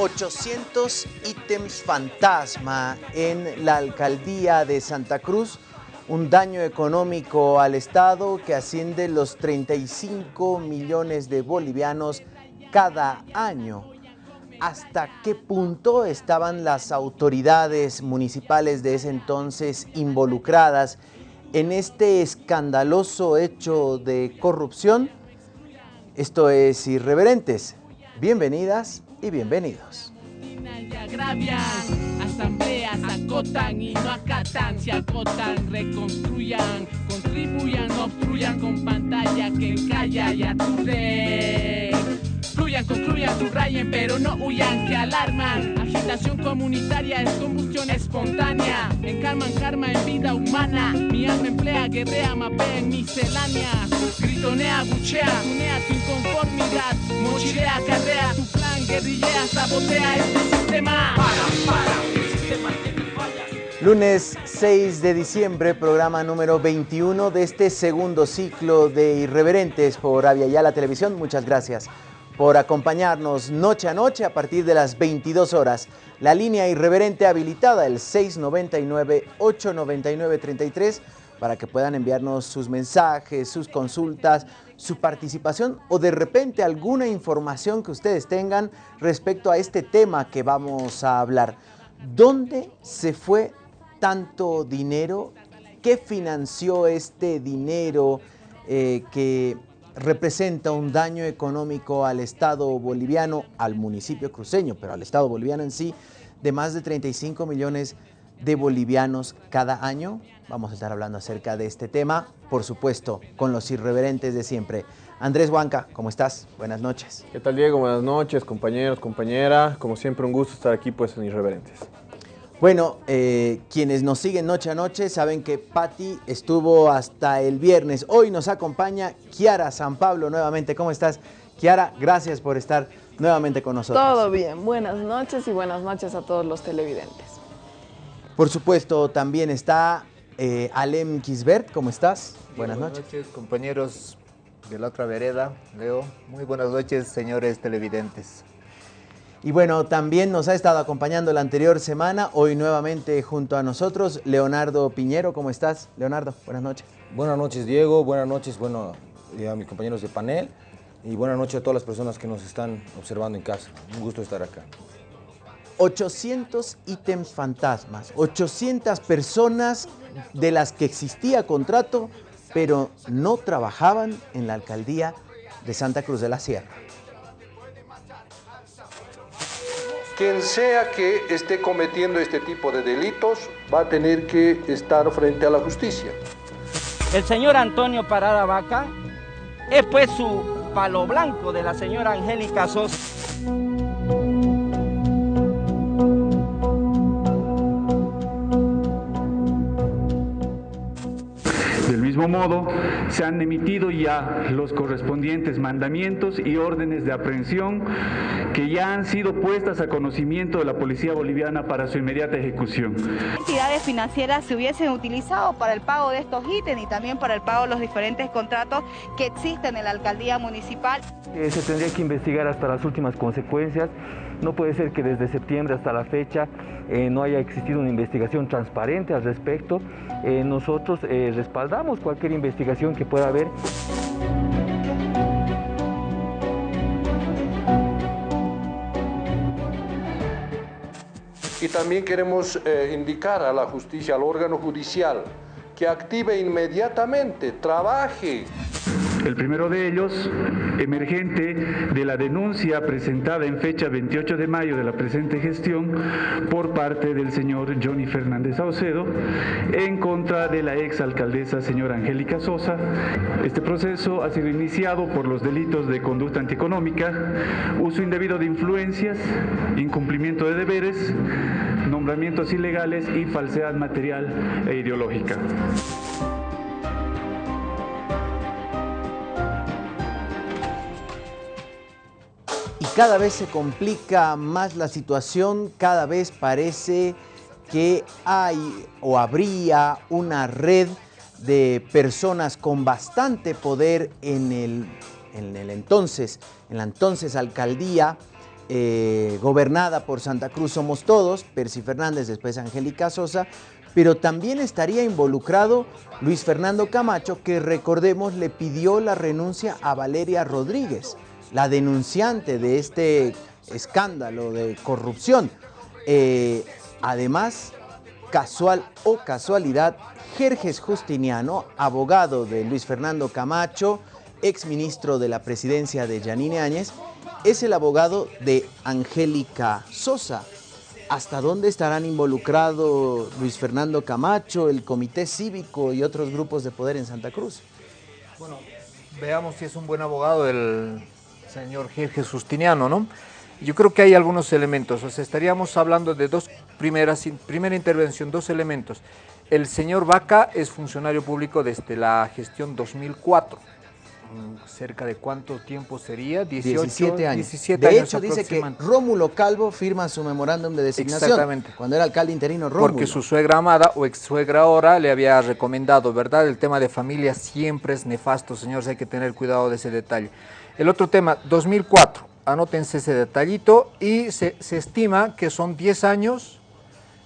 800 ítems fantasma en la alcaldía de Santa Cruz, un daño económico al Estado que asciende los 35 millones de bolivianos cada año. ¿Hasta qué punto estaban las autoridades municipales de ese entonces involucradas en este escandaloso hecho de corrupción? Esto es Irreverentes. Bienvenidas y bienvenidos. Fluyan, concluyan, subrayen, pero no huyan, que alarman. Agitación comunitaria es combustión espontánea. Encarman karma en vida humana. Mi alma emplea, guerrea, mapea en miscelánea. Gritonea, buchea, unea tu inconformidad. Mochilea, carrea, tu plan, guerrillea, sabotea este sistema. Para, para, el sistema tiene fallas. Lunes 6 de diciembre, programa número 21 de este segundo ciclo de Irreverentes por Avia Yala Televisión. Muchas gracias por acompañarnos noche a noche a partir de las 22 horas. La línea irreverente habilitada, el 699-899-33, para que puedan enviarnos sus mensajes, sus consultas, su participación o de repente alguna información que ustedes tengan respecto a este tema que vamos a hablar. ¿Dónde se fue tanto dinero? ¿Qué financió este dinero eh, que representa un daño económico al Estado boliviano, al municipio cruceño, pero al Estado boliviano en sí, de más de 35 millones de bolivianos cada año. Vamos a estar hablando acerca de este tema, por supuesto, con los irreverentes de siempre. Andrés Huanca, ¿cómo estás? Buenas noches. ¿Qué tal Diego? Buenas noches, compañeros, compañera. Como siempre, un gusto estar aquí pues en Irreverentes. Bueno, eh, quienes nos siguen noche a noche saben que Patti estuvo hasta el viernes. Hoy nos acompaña Kiara San Pablo nuevamente. ¿Cómo estás? Kiara, gracias por estar nuevamente con nosotros. Todo bien, buenas noches y buenas noches a todos los televidentes. Por supuesto, también está eh, Alem Kisbert. ¿Cómo estás? Buenas, noches. compañeros de la otra vereda. Leo, muy buenas noches, señores televidentes. Y bueno, también nos ha estado acompañando la anterior semana, hoy nuevamente junto a nosotros, Leonardo Piñero. ¿Cómo estás, Leonardo? Buenas noches. Buenas noches, Diego. Buenas noches, bueno, a mis compañeros de panel. Y buenas noches a todas las personas que nos están observando en casa. Un gusto estar acá. 800 ítems fantasmas, 800 personas de las que existía contrato, pero no trabajaban en la alcaldía de Santa Cruz de la Sierra. Quien sea que esté cometiendo este tipo de delitos va a tener que estar frente a la justicia. El señor Antonio Parada Vaca es pues su palo blanco de la señora Angélica Sosa. Del mismo modo, se han emitido ya los correspondientes mandamientos y órdenes de aprehensión que ya han sido puestas a conocimiento de la Policía Boliviana para su inmediata ejecución. entidades financieras se hubiesen utilizado para el pago de estos ítems y también para el pago de los diferentes contratos que existen en la alcaldía municipal. Eh, se tendría que investigar hasta las últimas consecuencias. No puede ser que desde septiembre hasta la fecha eh, no haya existido una investigación transparente al respecto. Eh, nosotros eh, respaldamos cualquier investigación que pueda haber. Y también queremos indicar a la justicia, al órgano judicial, que active inmediatamente, trabaje. El primero de ellos, emergente de la denuncia presentada en fecha 28 de mayo de la presente gestión por parte del señor Johnny Fernández Saucedo en contra de la exalcaldesa señora Angélica Sosa. Este proceso ha sido iniciado por los delitos de conducta antieconómica, uso indebido de influencias, incumplimiento de deberes, nombramientos ilegales y falsedad material e ideológica. Cada vez se complica más la situación, cada vez parece que hay o habría una red de personas con bastante poder en el, en el entonces, en la entonces alcaldía eh, gobernada por Santa Cruz Somos Todos, Percy Fernández, después Angélica Sosa, pero también estaría involucrado Luis Fernando Camacho, que recordemos le pidió la renuncia a Valeria Rodríguez, la denunciante de este escándalo de corrupción. Eh, además, casual o casualidad, Jerjes Justiniano, abogado de Luis Fernando Camacho, exministro de la presidencia de Yanine Áñez, es el abogado de Angélica Sosa. ¿Hasta dónde estarán involucrados Luis Fernando Camacho, el Comité Cívico y otros grupos de poder en Santa Cruz? Bueno, veamos si es un buen abogado el señor Justiniano, ¿no? Yo creo que hay algunos elementos, o sea, estaríamos hablando de dos primeras, primera intervención, dos elementos. El señor Vaca es funcionario público desde la gestión 2004 Mm, cerca de cuánto tiempo sería, 18, 17 años. de hecho, dice que Rómulo Calvo firma su memorándum de designación. Exactamente. Cuando era alcalde interino Rómulo. Porque su suegra amada o ex suegra ahora le había recomendado, ¿verdad? El tema de familia siempre es nefasto, señores, hay que tener cuidado de ese detalle. El otro tema, 2004, anótense ese detallito y se, estima que son 10 años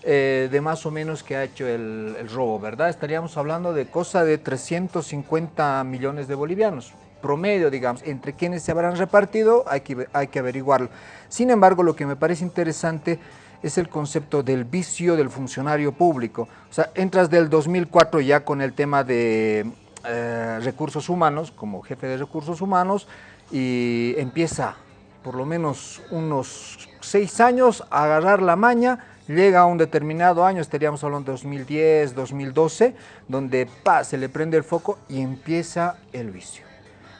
eh, de más o menos que ha hecho el, el, robo, ¿verdad? Estaríamos hablando de cosa de 350 millones de bolivianos, promedio, digamos, entre quienes se habrán repartido, hay que, hay que averiguarlo. Sin embargo, lo que me parece interesante es el concepto del vicio del funcionario público. O sea, entras del 2004 ya con el tema de eh, recursos humanos, como jefe de recursos humanos, y empieza por lo menos unos seis años a agarrar la maña, llega a un determinado año, estaríamos hablando de 2010, 2012, donde pa, se le prende el foco y empieza el vicio.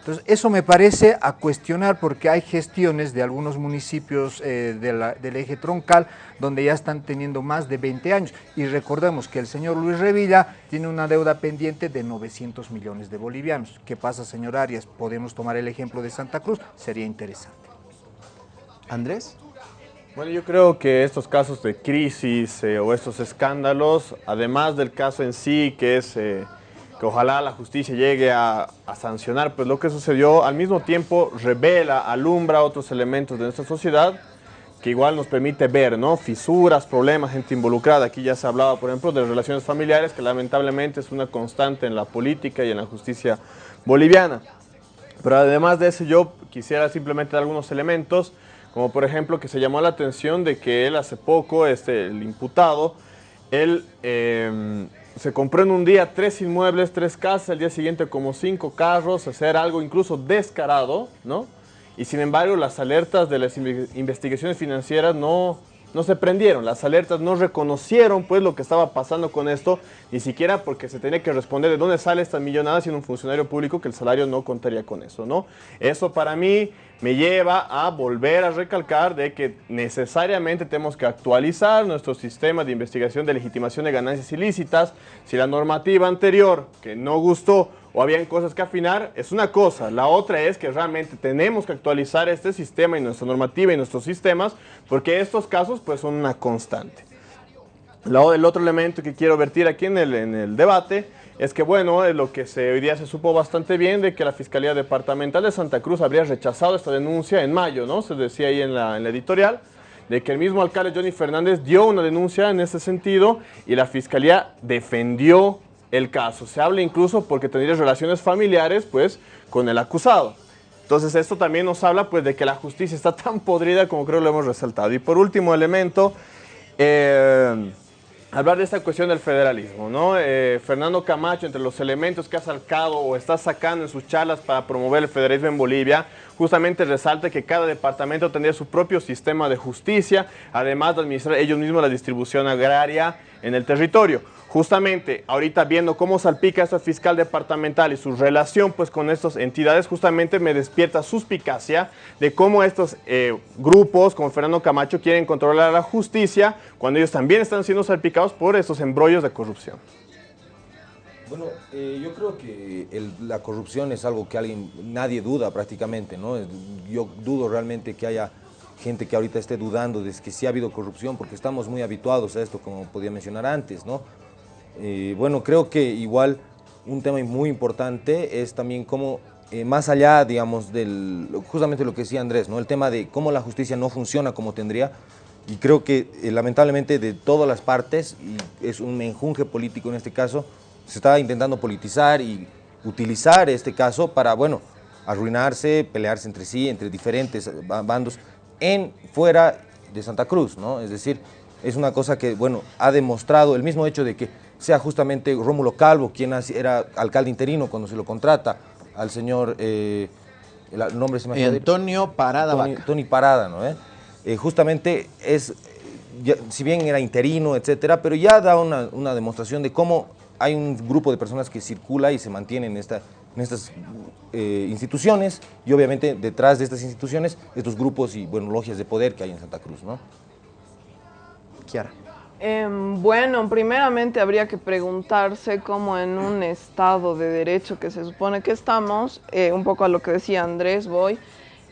Entonces, eso me parece a cuestionar porque hay gestiones de algunos municipios eh, del eje troncal donde ya están teniendo más de 20 años. Y recordemos que el señor Luis Revilla tiene una deuda pendiente de 900 millones de bolivianos. ¿Qué pasa, señor Arias? Podemos tomar el ejemplo de Santa Cruz, sería interesante. Andrés. Bueno, yo creo que estos casos de crisis eh, o estos escándalos, además del caso en sí, que es... Eh, ojalá la justicia llegue a, sancionar, pues lo que sucedió al mismo tiempo revela, alumbra otros elementos de nuestra sociedad que igual nos permite ver, ¿no? Fisuras, problemas, gente involucrada. Aquí ya se hablaba, por ejemplo, de relaciones familiares, que lamentablemente es una constante en la política y en la justicia boliviana. Pero además de eso, yo quisiera simplemente dar algunos elementos, como por ejemplo que se llamó la atención de que él hace poco, este, el imputado, él... Eh, se compró en un día tres inmuebles, tres casas, el día siguiente como cinco carros, hacer algo incluso descarado, ¿no? Y sin embargo las alertas de las investigaciones financieras no, no se prendieron, las alertas no reconocieron pues lo que estaba pasando con esto, ni siquiera porque se tenía que responder de dónde sale esta millonada siendo un funcionario público que el salario no contaría con eso, ¿no? Eso para mí me lleva a volver a recalcar de que necesariamente tenemos que actualizar nuestro sistema de investigación de legitimación de ganancias ilícitas. Si la normativa anterior, que no gustó o habían cosas que afinar, es una cosa. La otra es que realmente tenemos que actualizar este sistema y nuestra normativa y nuestros sistemas porque estos casos pues son una constante. El otro elemento que quiero vertir aquí en el, en el debate es que bueno, lo que se, hoy día se supo bastante bien de que la Fiscalía Departamental de Santa Cruz habría rechazado esta denuncia en mayo, ¿no? Se decía ahí en la, editorial, de que el mismo alcalde Johnny Fernández dio una denuncia en ese sentido y la Fiscalía defendió el caso. Se habla incluso porque tendría relaciones familiares, pues, con el acusado. Entonces esto también nos habla, pues, de que la justicia está tan podrida como creo lo hemos resaltado. Y por último elemento... Eh, hablar de esta cuestión del federalismo, ¿no? Eh, Fernando Camacho, entre los elementos que ha sacado o está sacando en sus charlas para promover el federalismo en Bolivia, justamente resalta que cada departamento tendría su propio sistema de justicia, además de administrar ellos mismos la distribución agraria en el territorio justamente ahorita viendo cómo salpica esta fiscal departamental y su relación pues con estas entidades, justamente me despierta suspicacia de cómo estos eh, grupos como Fernando Camacho quieren controlar la justicia cuando ellos también están siendo salpicados por estos embrollos de corrupción. Bueno, eh, yo creo que la corrupción es algo que alguien, nadie duda prácticamente, ¿no? Yo dudo realmente que haya gente que ahorita esté dudando de que sí ha habido corrupción, porque estamos muy habituados a esto, como podía mencionar antes, ¿no? Eh, bueno, creo que igual un tema muy importante es también cómo, eh, más allá, digamos, del, justamente lo que decía Andrés, ¿no? El tema de cómo la justicia no funciona como tendría, y creo que eh, lamentablemente de todas las partes, y es un menjunje político en este caso, se está intentando politizar y utilizar este caso para, bueno, arruinarse, pelearse entre sí, entre diferentes bandos, en fuera de Santa Cruz, ¿no? Es decir, es una cosa que, bueno, ha demostrado el mismo hecho de que sea justamente Rómulo Calvo, quien era alcalde interino cuando se lo contrata, al señor, eh, el nombre se me Antonio Parada Tony, Tony Parada, ¿no? Eh, eh, justamente es, si bien era interino, etcétera, pero ya da una, una, demostración de cómo hay un grupo de personas que circula y se mantiene en, esta, en estas instituciones y obviamente detrás de estas instituciones estos grupos y bueno, logias de poder que hay en Santa Cruz, ¿no? Kiara. Em, bueno, primeramente habría que preguntarse cómo en un estado de derecho que se supone que estamos, eh, un poco a lo que decía Andrés, voy,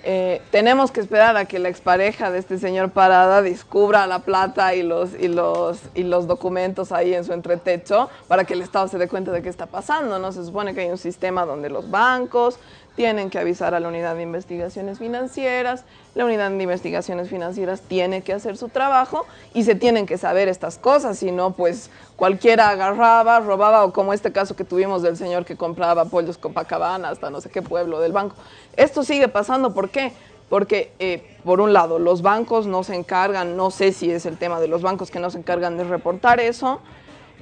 eh, tenemos que esperar a que la expareja de este señor Parada descubra la plata y los, y, los, y los documentos ahí en su entretecho para que el Estado se dé cuenta de qué está pasando, ¿no? Se supone que hay un sistema donde los bancos, tienen que avisar a la unidad de investigaciones financieras, la unidad de investigaciones financieras tiene que hacer su trabajo y se tienen que saber estas cosas, si no pues cualquiera agarraba, robaba o como este caso que tuvimos del señor que compraba pollos Copacabana hasta no sé qué pueblo del banco. Esto sigue pasando, ¿por qué? Porque, eh, por un lado, los bancos no se encargan, no sé si es el tema de los bancos que no se encargan de reportar eso,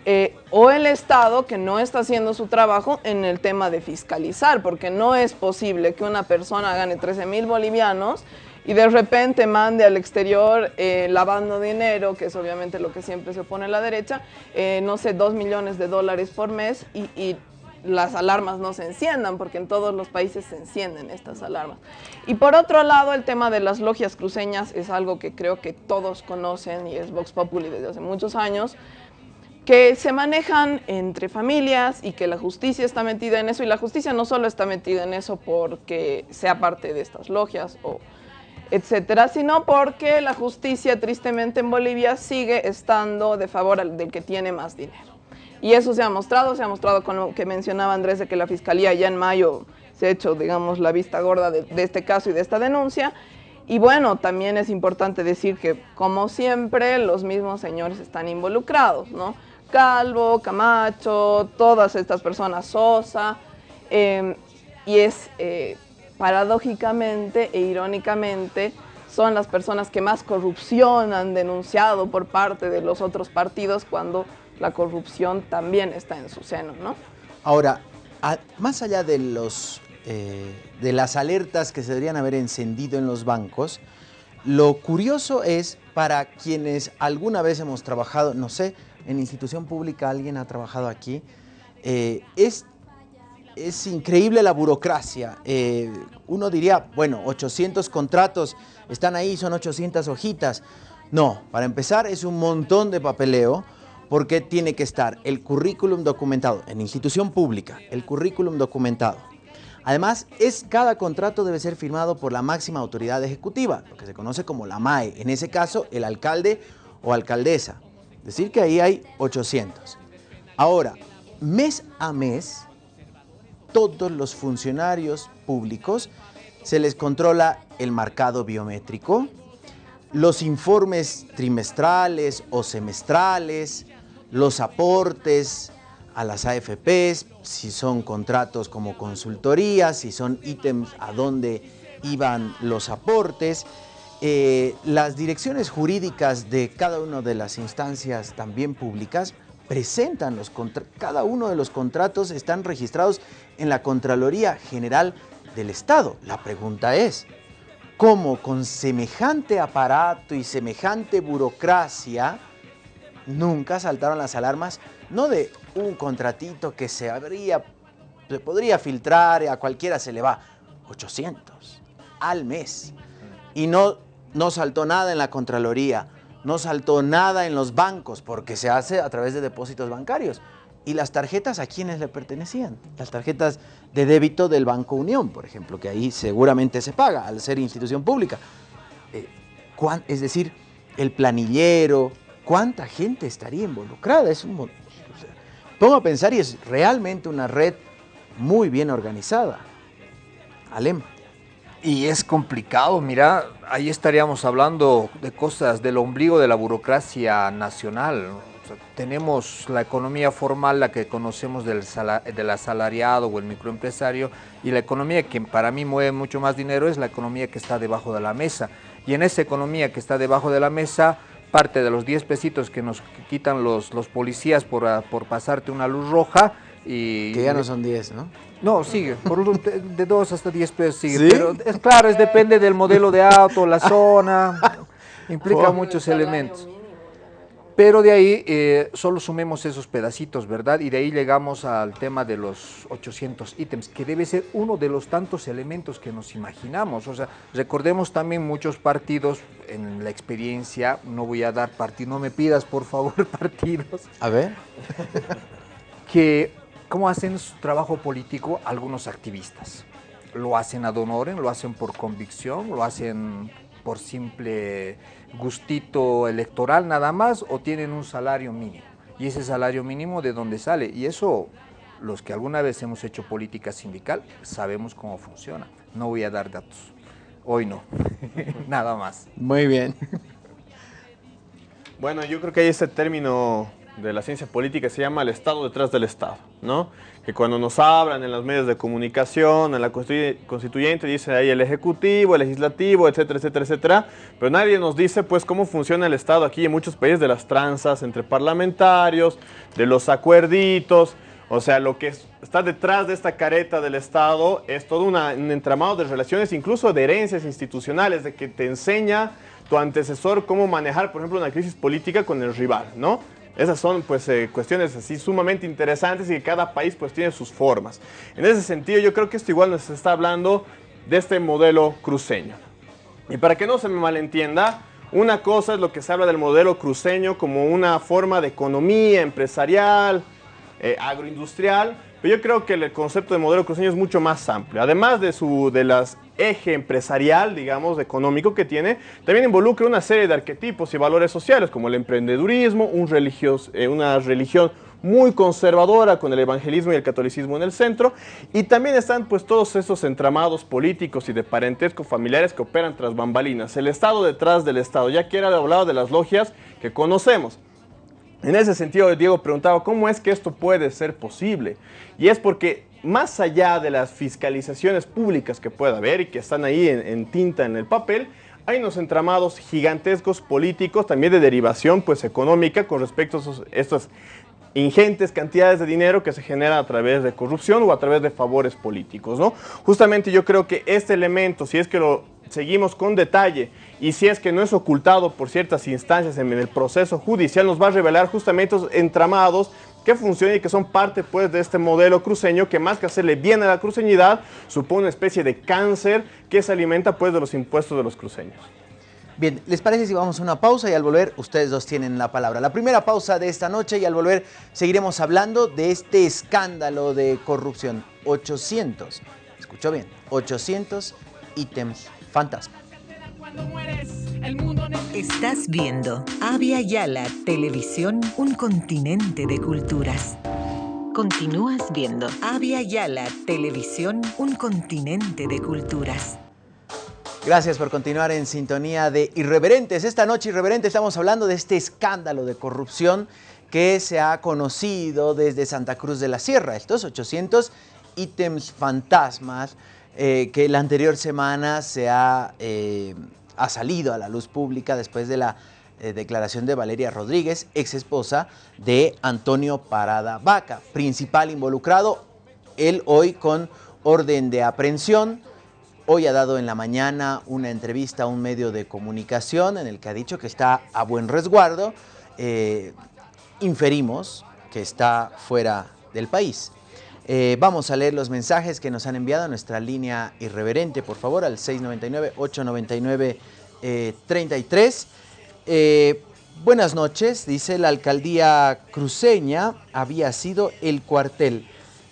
eh, o el Estado que no está haciendo su trabajo en el tema de fiscalizar, porque no es posible que una persona gane 13 mil bolivianos y de repente mande al exterior eh, lavando dinero, que es obviamente lo que siempre se opone a la derecha, eh, no sé, 2 millones de dólares por mes y, y las alarmas no se enciendan, porque en todos los países se encienden estas alarmas. Y por otro lado, el tema de las logias cruceñas es algo que creo que todos conocen y es Vox Populi desde hace muchos años que se manejan entre familias y que la justicia está metida en eso y la justicia no solo está metida en eso porque sea parte de estas logias o etcétera, sino porque la justicia tristemente en Bolivia sigue estando de favor del que tiene más dinero. Y eso se ha mostrado, se ha mostrado con lo que mencionaba Andrés de que la Fiscalía ya en mayo se ha hecho, digamos, la vista gorda de, de este caso y de esta denuncia. Y bueno, también es importante decir que, como siempre, los mismos señores están involucrados, ¿no? Calvo, Camacho, todas estas personas, Sosa, em, y es eh, paradójicamente e irónicamente son las personas que más corrupción han denunciado por parte de los otros partidos cuando la corrupción también está en su seno, ¿no? Ahora, más allá de, los, eh, de las alertas que se deberían haber encendido en los bancos, lo curioso es para quienes alguna vez hemos trabajado, no sé, en institución pública, alguien ha trabajado aquí, eh, es, es increíble la burocracia. Eh, uno diría, bueno, 800 contratos están ahí, son 800 hojitas. No, para empezar es un montón de papeleo porque tiene que estar el currículum documentado en institución pública, el currículum documentado. Además, es, cada contrato debe ser firmado por la máxima autoridad ejecutiva, lo que se conoce como la MAE, en ese caso el alcalde o alcaldesa. Decir que ahí hay 800. Ahora, mes a mes, todos los funcionarios públicos se les controla el marcado biométrico, los informes trimestrales o semestrales, los aportes a las AFPs, si son contratos como consultoría, si son ítems a dónde iban los aportes, eh, las direcciones jurídicas de cada una de las instancias también públicas presentan los cada uno de los contratos están registrados en la Contraloría General del Estado. La pregunta es, ¿cómo con semejante aparato y semejante burocracia nunca saltaron las alarmas? No de un contratito que se habría, se podría filtrar, a cualquiera se le va, 800 al mes. Y no no saltó nada en la Contraloría, no saltó nada en los bancos, porque se hace a través de depósitos bancarios. ¿Y las tarjetas a quiénes le pertenecían? Las tarjetas de débito del Banco Unión, por ejemplo, que ahí seguramente se paga al ser institución pública. Eh, es decir, el planillero, ¿cuánta gente estaría involucrada? Es un, o pongo a pensar y es realmente una red muy bien organizada. Alem. Y es complicado, mira, ahí estaríamos hablando de cosas del ombligo de la burocracia nacional. tenemos la economía formal, la que conocemos del, del asalariado o el microempresario, y la economía que para mí mueve mucho más dinero es la economía que está debajo de la mesa. Y en esa economía que está debajo de la mesa, parte de los 10 pesitos que nos quitan los, los policías por, por pasarte una luz roja, y Que ya no son 10, ¿no? no, sigue. Por de, de 2 hasta 10 pesos sigue. ¿Sí? Pero es claro, es depende del modelo de auto, la zona. implica Oh. muchos elementos. Pero de ahí eh, solo sumemos esos pedacitos, ¿verdad? Y de ahí llegamos al tema de los 800 ítems, que debe ser uno de los tantos elementos que nos imaginamos. O sea, recordemos también muchos partidos en la experiencia, no voy a dar partido, no me pidas por favor partidos, A ver. que cómo hacen su trabajo político algunos activistas. Lo hacen ad honorem, lo hacen por convicción, lo hacen por simple gustito electoral nada más o tienen un salario mínimo. Y ese salario mínimo de dónde sale. Y eso, los que alguna vez hemos hecho política sindical, sabemos cómo funciona. No voy a dar datos. Hoy no. nada más. Muy bien. Bueno, yo creo que hay ese término de la ciencia política se llama el Estado detrás del Estado, ¿no? Que cuando nos hablan en los medios de comunicación, en la constitu- constituyente, dice ahí el ejecutivo, el legislativo, etcétera, etcétera, etcétera, pero nadie nos dice pues cómo funciona el Estado aquí en muchos países de las tranzas entre parlamentarios, de los acuerditos, o sea, lo que es- está detrás de esta careta del Estado es todo un entramado de relaciones, incluso de herencias institucionales, de que te enseña tu antecesor cómo manejar, por ejemplo, una crisis política con el rival, ¿no? Esas son pues eh, cuestiones así sumamente interesantes y que cada país pues tiene sus formas. En ese sentido yo creo que esto igual nos está hablando de este modelo cruceño. Y para que no se me malentienda, una cosa es lo que se habla del modelo cruceño como una forma de economía empresarial, eh, agroindustrial, pero yo creo que el concepto de modelo cruceño es mucho más amplio. Además de su de las eje empresarial, digamos, económico que tiene, también involucra una serie de arquetipos y valores sociales como el emprendedurismo, eh, una religión muy conservadora con el evangelismo y el catolicismo en el centro y también están pues todos esos entramados políticos y de parentesco familiares que operan tras bambalinas, el Estado detrás del Estado, ya que era hablado de las logias que conocemos. En ese sentido, Diego preguntaba, ¿cómo es que esto puede ser posible? Y es porque más allá de las fiscalizaciones públicas que pueda haber y que están ahí en, tinta en el papel, hay unos entramados gigantescos políticos, también de derivación pues, económica con respecto a estas ingentes cantidades de dinero que se generan a través de corrupción o a través de favores políticos, ¿no? Justamente yo creo que este elemento, si es que lo seguimos con detalle y si es que no es ocultado por ciertas instancias en el proceso judicial, nos va a revelar justamente esos entramados que funcionan y que son parte pues de este modelo cruceño que más que hacerle bien a la cruceñidad, supone una especie de cáncer que se alimenta pues de los impuestos de los cruceños. Bien, ¿les parece si vamos a una pausa y al volver ustedes dos tienen la palabra? La primera pausa de esta noche y al volver seguiremos hablando de este escándalo de corrupción. 800, escuchó bien, 800 ítems fantasma. Estás viendo Avia Yala Televisión, un continente de culturas. Continúas viendo Avia Yala Televisión, un continente de culturas. Gracias por continuar en sintonía de Irreverentes. Esta noche, Irreverente, estamos hablando de este escándalo de corrupción que se ha conocido desde Santa Cruz de la Sierra. Estos 800 ítems fantasmas eh, que la anterior semana se ha, eh, ha salido a la luz pública después de la eh, declaración de Valeria Rodríguez, ex esposa de Antonio Parada Vaca, principal involucrado, él hoy con orden de aprehensión. Hoy ha dado en la mañana una entrevista a un medio de comunicación en el que ha dicho que está a buen resguardo. Eh, inferimos que está fuera del país. Eh, vamos a leer los mensajes que nos han enviado a nuestra línea irreverente, por favor, al 699-899-33. Eh, buenas noches, dice la alcaldía cruceña había sido el cuartel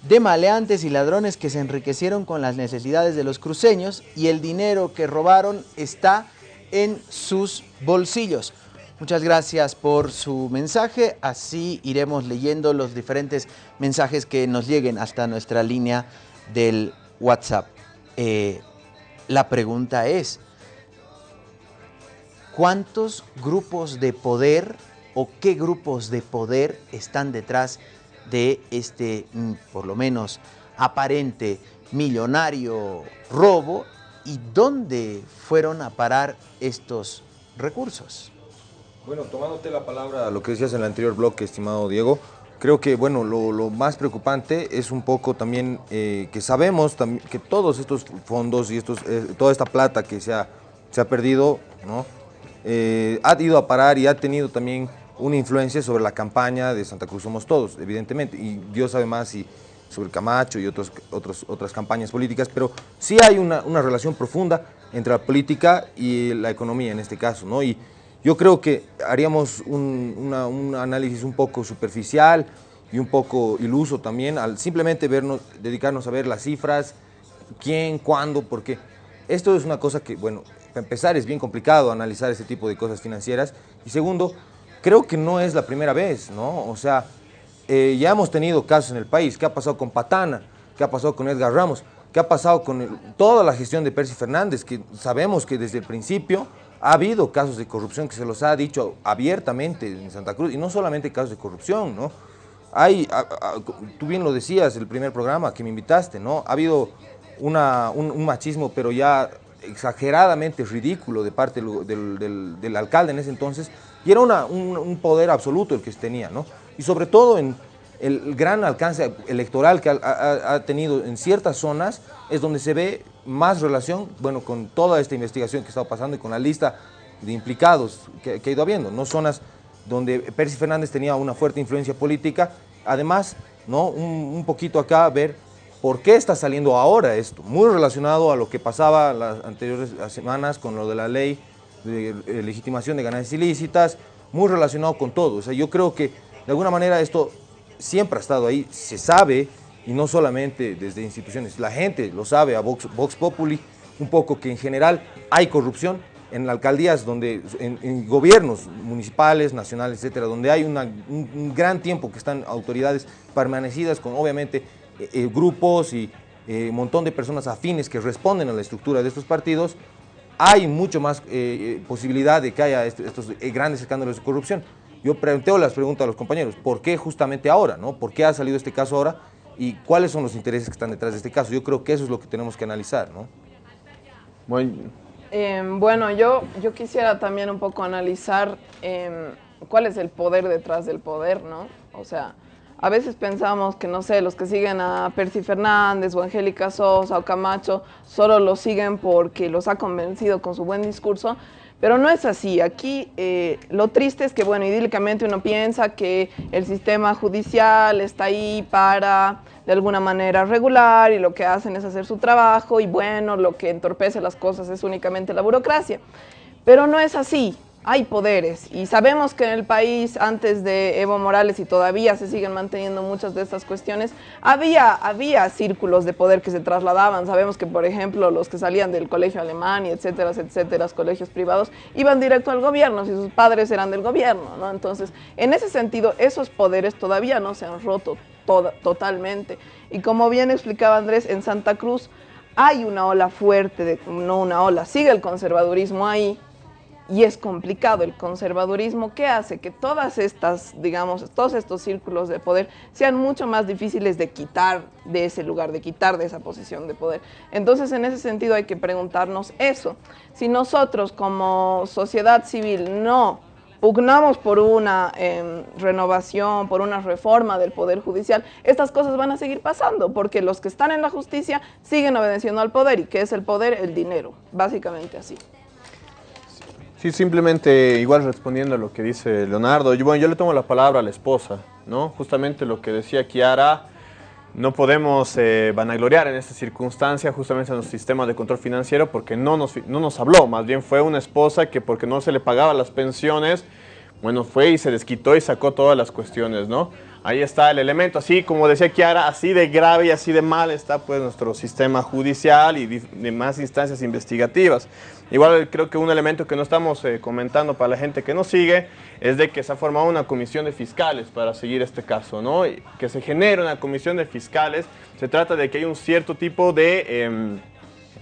de maleantes y ladrones que se enriquecieron con las necesidades de los cruceños y el dinero que robaron está en sus bolsillos. Muchas gracias por su mensaje, así iremos leyendo los diferentes mensajes que nos lleguen hasta nuestra línea del WhatsApp. Eh, la pregunta es, ¿cuántos grupos de poder o qué grupos de poder están detrás de este, mm, por lo menos, aparente millonario robo y dónde fueron a parar estos recursos? Bueno, tomándote la palabra a lo que decías en el anterior bloque, estimado Diego, creo que bueno, lo, más preocupante es un poco también eh, que sabemos que todos estos fondos y estos, eh, toda esta plata que se ha, se ha perdido, ¿no? Eh, ha ido a parar y ha tenido también una influencia sobre la campaña de Santa Cruz Somos Todos, evidentemente, y Dios sabe más si sobre Camacho y otros, otros, otras campañas políticas, pero sí hay una, una relación profunda entre la política y la economía en este caso, ¿no? Y, yo creo que haríamos un, un, análisis un poco superficial y un poco iluso también al simplemente vernos, dedicarnos a ver las cifras, quién, cuándo, porque esto es una cosa que, bueno, para empezar es bien complicado analizar este tipo de cosas financieras y segundo, creo que no es la primera vez, ¿no? O sea, eh, ya hemos tenido casos en el país, ¿qué ha pasado con Patana? ¿Qué ha pasado con Edgar Ramos? ¿Qué ha pasado con toda la gestión de Percy Fernández? Que sabemos que desde el principio ha habido casos de corrupción que se los ha dicho abiertamente en Santa Cruz, y no solamente casos de corrupción, ¿no? Hay, tú bien lo decías, el primer programa que me invitaste, ¿no? Ha habido un, machismo, pero ya exageradamente ridículo de parte del, del, alcalde en ese entonces, y era un, poder absoluto el que tenía, ¿no? Y sobre todo en el gran alcance electoral que ha, ha tenido en ciertas zonas, es donde se ve más relación, bueno, con toda esta investigación que ha estado pasando y con la lista de implicados que, ha ido habiendo, ¿no? Zonas donde Percy Fernández tenía una fuerte influencia política, además, ¿no? Un, poquito acá ver por qué está saliendo ahora esto, muy relacionado a lo que pasaba las anteriores semanas con lo de la ley de legitimación de ganancias ilícitas, muy relacionado con todo, o sea, yo creo que de alguna manera esto siempre ha estado ahí, se sabe, y no solamente desde instituciones, la gente lo sabe, a Vox, Populi, un poco que en general hay corrupción en alcaldías, donde, en, gobiernos municipales, nacionales, etcétera, donde hay un, gran tiempo que están autoridades permanecidas con obviamente eh, eh, grupos y un eh, montón de personas afines que responden a la estructura de estos partidos, hay mucho más posibilidad de que haya estos grandes escándalos de corrupción. Yo planteo las preguntas a los compañeros, ¿por qué justamente ahora? No? ¿Por qué ha salido este caso ahora? Y cuáles son los intereses que están detrás de este caso. Yo creo que eso es lo que tenemos que analizar, ¿no? Bueno, em, bueno yo, yo quisiera también un poco analizar em, cuál es el poder detrás del poder, ¿no? O sea, a veces pensamos que, no sé, los que siguen a Percy Fernández o Angélica Sosa o Camacho solo los siguen porque los ha convencido con su buen discurso, pero no es así. Aquí eh, lo triste es que, bueno, idílicamente uno piensa que el sistema judicial está ahí para, de alguna manera, regular y lo que hacen es hacer su trabajo y, bueno, lo que entorpece las cosas es únicamente la burocracia. Pero no es así hay poderes y sabemos que en el país antes de Evo Morales y todavía se siguen manteniendo muchas de estas cuestiones, había, había círculos de poder que se trasladaban. Sabemos que, por ejemplo, los que salían del colegio alemán y etcétera, etcétera, colegios privados, iban directo al gobierno si sus padres eran del gobierno, ¿no? Entonces, en ese sentido, esos poderes todavía no se han roto totalmente. Y como bien explicaba Andrés, en Santa Cruz hay una ola fuerte, de, no una ola, sigue el conservadurismo ahí, y es complicado el conservadurismo que hace que todas estas, digamos, todos estos círculos de poder sean mucho más difíciles de quitar de ese lugar, de quitar de esa posición de poder. Entonces, en ese sentido hay que preguntarnos eso. Si nosotros como sociedad civil no pugnamos por una em, renovación, por una reforma del Poder Judicial, estas cosas van a seguir pasando, porque los que están en la justicia siguen obedeciendo al poder, y que es el poder, el dinero, básicamente así. Sí, simplemente igual respondiendo a lo que dice Leonardo, yo, bueno, yo le tomo la palabra a la esposa, ¿no? Justamente lo que decía Kiara, no podemos eh, vanagloriar en esta circunstancia justamente a nuestro sistema de control financiero porque no nos, no nos habló, más bien fue una esposa que porque no se le pagaba las pensiones, bueno, fue y se desquitó y sacó todas las cuestiones, ¿no? Ahí está el elemento, así como decía Kiara, así de grave y así de mal está pues nuestro sistema judicial y demás instancias investigativas. Igual creo que un elemento que no estamos eh, comentando para la gente que nos sigue es de que se ha formado una comisión de fiscales para seguir este caso, ¿no? Que se genere una comisión de fiscales, se trata de que hay un cierto tipo de em,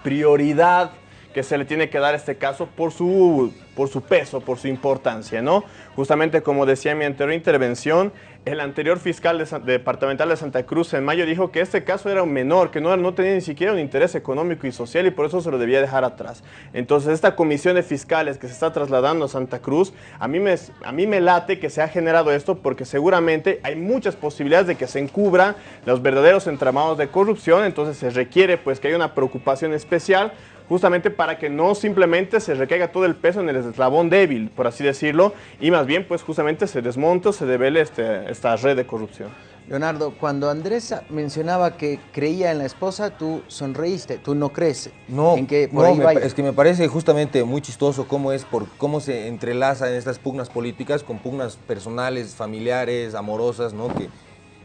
prioridad que se le tiene que dar este caso por su, por su peso, por su importancia, ¿no? Justamente como decía en mi anterior intervención, el anterior fiscal departamental de Santa Cruz en mayo dijo que este caso era un menor, que no, no tenía ni siquiera un interés económico y social y por eso se lo debía dejar atrás. Entonces esta comisión de fiscales que se está trasladando a Santa Cruz, a mí me, a mí me late que se ha generado esto porque seguramente hay muchas posibilidades de que se encubran los verdaderos entramados de corrupción, entonces se requiere pues que haya una preocupación especial justamente para que no simplemente se recaiga todo el peso en el eslabón débil, por así decirlo, y más bien pues justamente se desmonte o se devele este, esta red de corrupción. Leonardo, cuando Andrés mencionaba que creía en la esposa, tú sonreíste, tú no crees no, en que por no, es que me parece justamente muy chistoso cómo es, por cómo se entrelazan estas pugnas políticas con pugnas personales, familiares, amorosas, ¿no? Que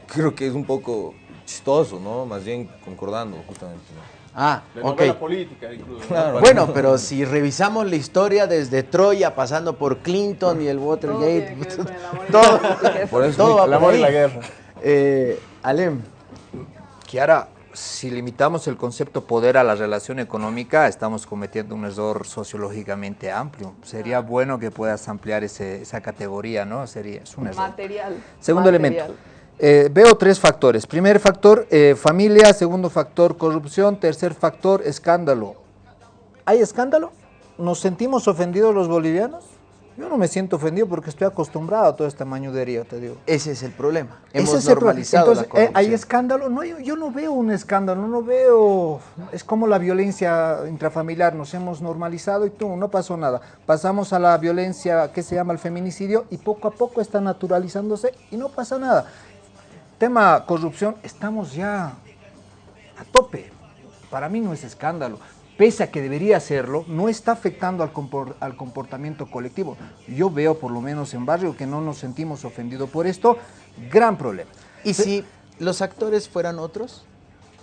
creo que es un poco chistoso, ¿no? Más bien concordando justamente, ¿no? Ah, ok. política incluso. Bueno, pero si revisamos la historia desde Troya, pasando por Clinton y el Watergate, todo, por eso el amor y la guerra. Eh, Alem. Kiara, si limitamos el concepto poder a la relación económica, estamos cometiendo un error sociológicamente amplio. Sería bueno que puedas ampliar esa categoría, ¿no? Sería, es un error. Material. Segundo elemento. Eh, veo tres factores. Primer factor, eh, familia. Segundo factor, corrupción. Tercer factor, escándalo. ¿Hay escándalo? ¿Nos sentimos ofendidos los bolivianos? Yo no me siento ofendido porque estoy acostumbrado a todo este mañudería, te digo. Ese es el problema. Hemos Ese es normalizado Entonces, eh, ¿hay escándalo? No, yo, no veo un escándalo, no veo... Es como la violencia intrafamiliar, nos hemos normalizado y tú, no pasó nada. Pasamos a la violencia que se llama el feminicidio y poco a poco está naturalizándose y no pasa nada tema corrupción, estamos ya a tope. Para mí no es escándalo. Pese a que debería serlo, no está afectando al, al comportamiento colectivo. Yo veo, por lo menos en barrio, que no nos sentimos ofendidos por esto. Gran problema. ¿Y si los actores fueran otros?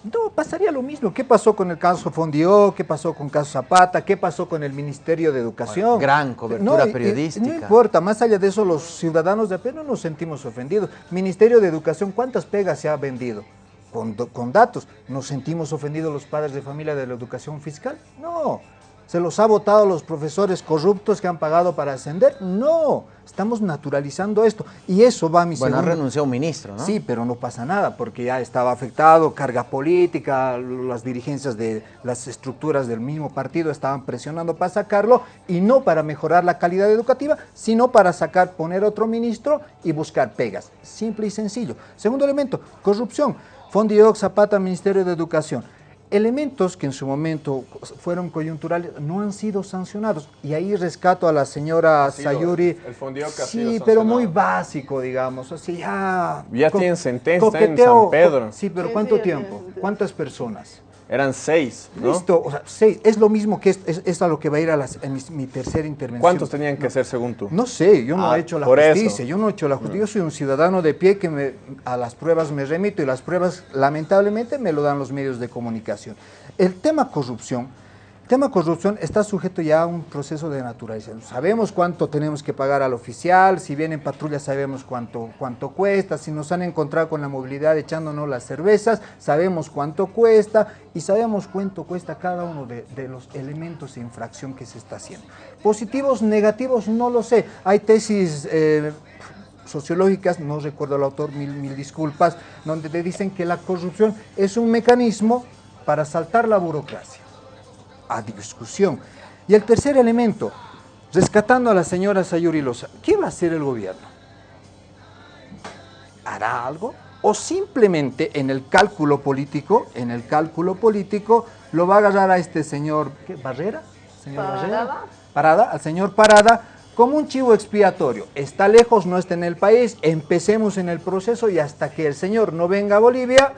No, pasaría lo mismo. ¿Qué pasó con el caso Fondió? ¿Qué pasó con el caso Zapata? ¿Qué pasó con el Ministerio de Educación? gran cobertura periodística. no importa, más allá de eso, los ciudadanos de a pie no nos sentimos ofendidos. Ministerio de Educación, ¿cuántas pegas se ha vendido? Con, con datos. ¿Nos sentimos ofendidos los padres de familia de la educación fiscal? No. ¿Se los ha votado los profesores corruptos que han pagado para ascender? No, estamos naturalizando esto. Y eso va a mi Bueno, ha renunciado un ministro, ¿no? Sí, pero no pasa nada, porque ya estaba afectado, carga política, las dirigencias de las estructuras del mismo partido estaban presionando para sacarlo, y no para mejorar la calidad educativa, sino para sacar, poner otro ministro y buscar pegas. Simple y sencillo. Segundo elemento, corrupción. Fondioc, Zapata, Ministerio de Educación elementos que en su momento fueron coyunturales no han sido sancionados. Y ahí rescato a la señora Sayuri. El Sí, pero muy básico, digamos. Así, ya. Ya tienen sentencia en San Pedro. Sí, pero ¿cuánto tiempo? ¿Cuántas personas? Eran seis, ¿no? Listo, o sea, seis. Es lo mismo que es, a lo que va a ir a, mi, tercera intervención. ¿Cuántos tenían que ser según tú? No sé, yo no ah, he hecho la justicia, yo no he hecho la justicia. Yo soy un ciudadano de pie que me, a las pruebas me remito y las pruebas lamentablemente me lo dan los medios de comunicación. El tema corrupción tema corrupción está sujeto ya a un proceso de naturalización. Sabemos cuánto tenemos que pagar al oficial, si vienen patrullas sabemos cuánto, cuánto cuesta, si nos han encontrado con la movilidad echándonos las cervezas, sabemos cuánto cuesta y sabemos cuánto cuesta cada uno de, los elementos de infracción que se está haciendo. Positivos, negativos, no lo sé. Hay tesis... Eh, sociológicas, no recuerdo el autor, mil, mil disculpas, donde te dicen que la corrupción es un mecanismo para saltar la burocracia a discusión. Y el tercer elemento, rescatando a la señora Sayuri Loza, ¿qué va a hacer el gobierno? ¿Hará algo? ¿O simplemente en el cálculo político, en el cálculo político, lo va a agarrar a este señor, ¿qué? ¿Barrera? ¿Señor Parada. Barrera? Parada, al señor Parada, como un chivo expiatorio. Está lejos, no está en el país, empecemos en el proceso y hasta que el señor no venga a Bolivia,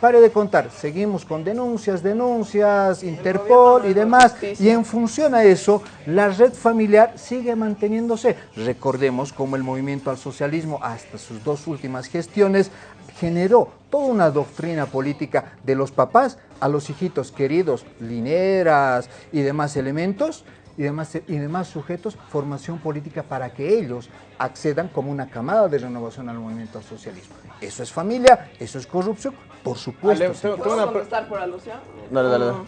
pare de contar, seguimos con denuncias, denuncias, Interpol y demás, y en función a eso, la red familiar sigue manteniéndose. Recordemos cómo el movimiento al socialismo, hasta sus dos últimas gestiones, generó toda una doctrina política de los papás a los hijitos queridos, lineras y demás elementos, y demás, y demás sujetos, formación política para que ellos accedan como una camada de renovación al movimiento al socialismo. Eso es familia, eso es corrupción, por supuesto. Ale, ¿Puedo contestar por alusión? Dale, dale, dale.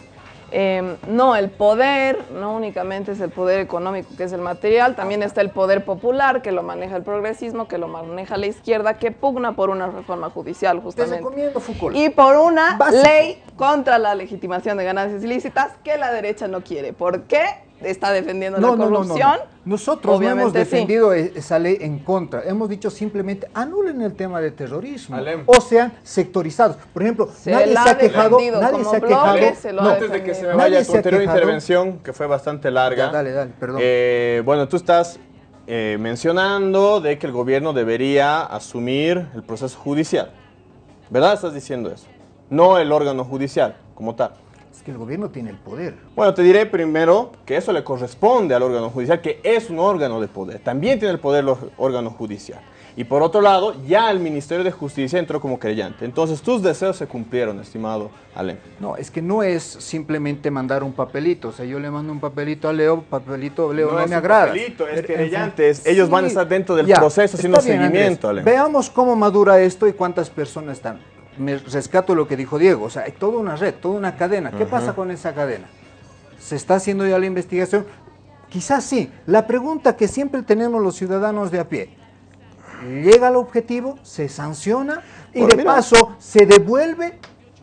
Eh, no, el poder no únicamente es el poder económico, que es el material, también está el poder popular, que lo maneja el progresismo, que lo maneja la izquierda, que pugna por una reforma judicial, Te justamente. recomiendo Foucault. Y por una Básico. ley contra la legitimación de ganancias ilícitas que la derecha no quiere. ¿Por qué? Está defendiendo No, la no, no, no, corrupción. no. Nosotros no hemos Obviamente sí. defendido e- esa ley en contra. Hemos dicho simplemente anulen el tema de terrorismo. Alem. O sean sectorizados. Por ejemplo, Se nadie se ha quejado. Nadie como se ha quejado. se Antes de que se me vaya tu anterior intervención, que fue bastante larga. Ya, dale, dale, perdón. Eh, bueno, tú estás eh, mencionando de que el gobierno debería asumir el proceso judicial. ¿Verdad? Estás diciendo eso. No el órgano judicial como tal. Es que el gobierno tiene el poder. Bueno, te diré primero que eso le corresponde al órgano judicial, que es un órgano de poder. También tiene el poder el órgano judicial. Y por otro lado, ya el Ministerio de Justicia entró como creyente. Entonces, tus deseos se cumplieron, estimado Alem. No, es que no es simplemente mandar un papelito. O sea, yo le mando un papelito a Leo, papelito, Leo, no, es me un agrada. papelito, es fin, es- ellos van a estar dentro del ya, proceso haciendo bien, seguimiento, Andrés. Ale. Veamos cómo madura esto y cuántas personas están. Me rescato lo que dijo Diego, o sea, hay toda una red, toda una cadena. ¿Qué pasa con esa cadena? ¿Se está haciendo ya la investigación? Quizás sí. La pregunta que siempre tenemos los ciudadanos de a pie, llega al objetivo, se sanciona y Bueno, de mira. paso se devuelve.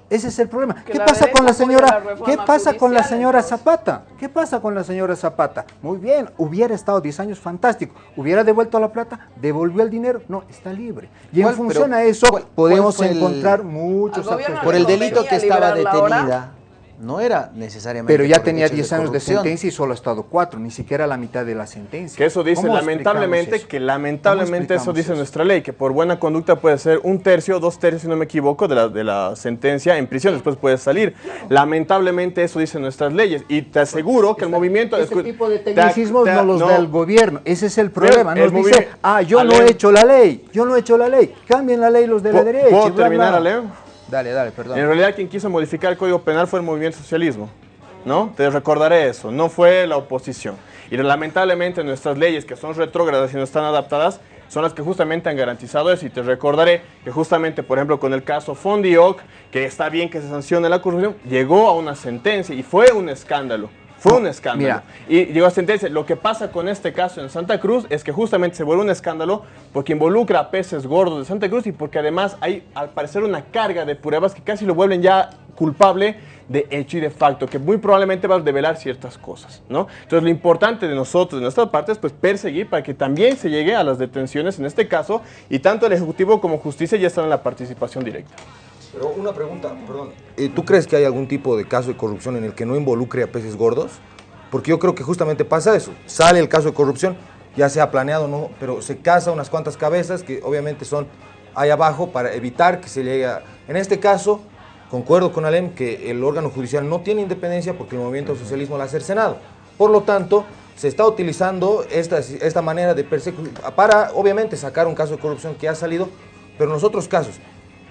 Ese es el problema. Que ¿Qué pasa con la señora? ¿Qué pasa con la señora entonces? Zapata? ¿Qué pasa con la señora Zapata? Muy bien, hubiera estado 10 años fantástico. ¿Hubiera devuelto la plata? ¿Devolvió el dinero? No, está libre. Y en ¿Cuál- función pero a eso cuál- podemos cuál fue el- encontrar muchos. Por el delito que estaba ahora. No era necesariamente. Pero ya tenía hechos 10 años de sentencia y solo ha estado 4, ni siquiera la mitad de la sentencia. Que eso dice ¿Cómo lamentablemente, eso? que lamentablemente ¿Cómo eso dice nuestra ley, que por buena conducta puede ser un tercio, dos tercios, si no me equivoco, de la, de la sentencia en prisión, después puede salir. Lamentablemente eso dice nuestras leyes y te aseguro que el movimiento... Ese tipo de te- tecnicismos te- no los da el gobierno. Ese es el problema. el Nos dice, ah, yo no he hecho la ley. Yo no he hecho la ley. Cambien la ley los de la ¿Puedo- derecha. ¿Puedo terminar, bla. Ale? Dale, dale, perdón. En realidad quien quiso modificar el Código Penal fue el movimiento socialismo, ¿no? Te recordaré eso, no fue la oposición. Y lamentablemente nuestras leyes que son retrógradas y no están adaptadas son las que justamente han garantizado eso. Y te recordaré que justamente, por ejemplo, con el caso Fondioc, que está bien que se sancione la corrupción, llegó a una sentencia y fue un escándalo. Fue un escándalo. mira. Y llegó a sentencia. Lo que pasa con este caso en Santa Cruz es que justamente se vuelve un escándalo porque involucra a peces gordos de Santa Cruz y porque además hay al parecer una carga de pruebas que casi lo vuelven ya culpable de hecho y de facto, que muy probablemente va a develar ciertas cosas, ¿no? Entonces lo importante de nosotros, de nuestra parte, es pues perseguir para que también se llegue a las detenciones en este caso y tanto el Ejecutivo como Justicia ya están en la participación directa. Pero una pregunta, perdón. Eh, ¿Tú crees que hay algún tipo de caso de corrupción en el que no involucre a peces gordos? Porque yo creo que justamente pasa eso. Sale el caso de corrupción, ya sea planeado o no, pero se caza unas cuantas cabezas que obviamente son ahí abajo para evitar que se llegue a... En este caso, concuerdo con Alem que el órgano judicial no tiene independencia porque el movimiento al socialismo la ha cercenado. Por lo tanto, se está utilizando esta, esta manera de persecución para, obviamente, sacar un caso de corrupción que ha salido, pero en los otros casos,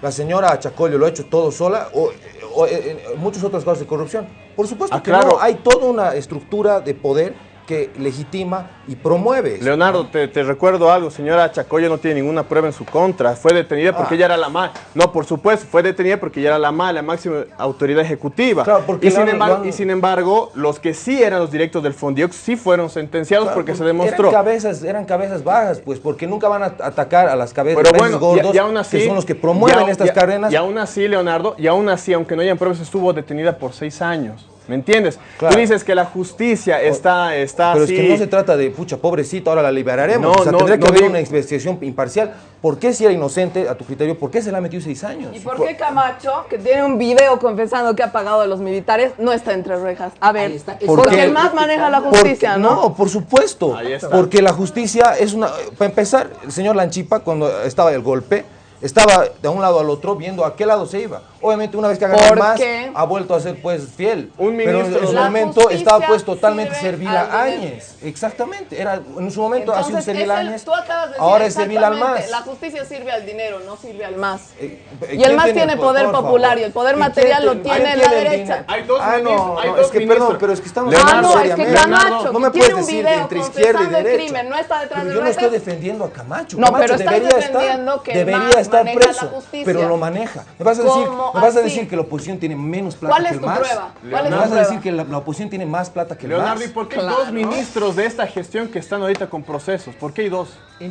la señora Chacolio lo ha hecho todo sola o, o, eh, en muchos otros casos de corrupción. Por supuesto Ah, que claro. no, hay toda una estructura de poder que legitima y promueve. eso. Leonardo, te, te recuerdo algo, señora Chacoya no tiene ninguna prueba en su contra, fue detenida porque Ah. ella era la más, no, por supuesto, fue detenida porque ella era la más, la máxima autoridad ejecutiva. Claro, porque y, sin embargo, y sin embargo, los que sí eran los directos del Fondiox sí fueron sentenciados Claro, porque se demostró. Eran cabezas, eran cabezas bajas, pues, porque nunca van a atacar a las cabezas Pero bueno, gordos, y, y aún así, que son los que promueven y a- estas y a- cadenas. Y aún así, Leonardo, y aún así, aunque no hayan pruebas, estuvo detenida por seis años. ¿Me entiendes? Claro. Tú dices que la justicia está, está Pero así. es que no se trata de, pucha, pobrecita, ahora la liberaremos. No, o sea, no, tendría que no haber digo- una investigación imparcial. ¿Por qué si era inocente, a tu criterio, por qué se le ha metido seis años? ¿Y por qué Camacho, que tiene un video confesando que ha pagado a los militares, no está entre rejas? A ver, Ahí está. porque Porque- el más maneja la Porque- justicia, ¿no? No, por supuesto. Ahí está. Porque la justicia es una... Para empezar, el señor Lanchipa, cuando estaba el golpe, estaba de un lado al otro viendo a qué lado se iba. Obviamente una vez que ha ganado ¿Por más, ha vuelto a ser pues fiel. Un Pero en su momento estaba pues totalmente servil a. Áñez. Exactamente. Era, en su momento ha sido Entonces, servil a Áñez. Ahora es servil al más. La justicia sirve al dinero, no sirve al más. Eh, Y ¿quién el más tiene poder popular y el poder ¿Y material lo tiene la derecha. Hay dos Ah, no, no, es que perdón, pero es que estamos Ah, hablando seriamente. Camacho, no me puedes tiene un decir video entre izquierda y derecha. crimen, no está detrás Pero yo no estoy defendiendo a Camacho. No, Camacho pero debería defendiendo estar, que debería estar preso, justicia. pero lo maneja. Me vas a decir, ¿Cómo me vas a decir que la oposición tiene menos plata ¿Cuál que es el prueba? ¿Cuál es me tu vas a prueba? decir que la, la oposición tiene más plata que el Leonardo, MAS. ¿y por qué hay Claro. dos ministros de esta gestión que están ahorita con procesos? ¿Por qué hay dos?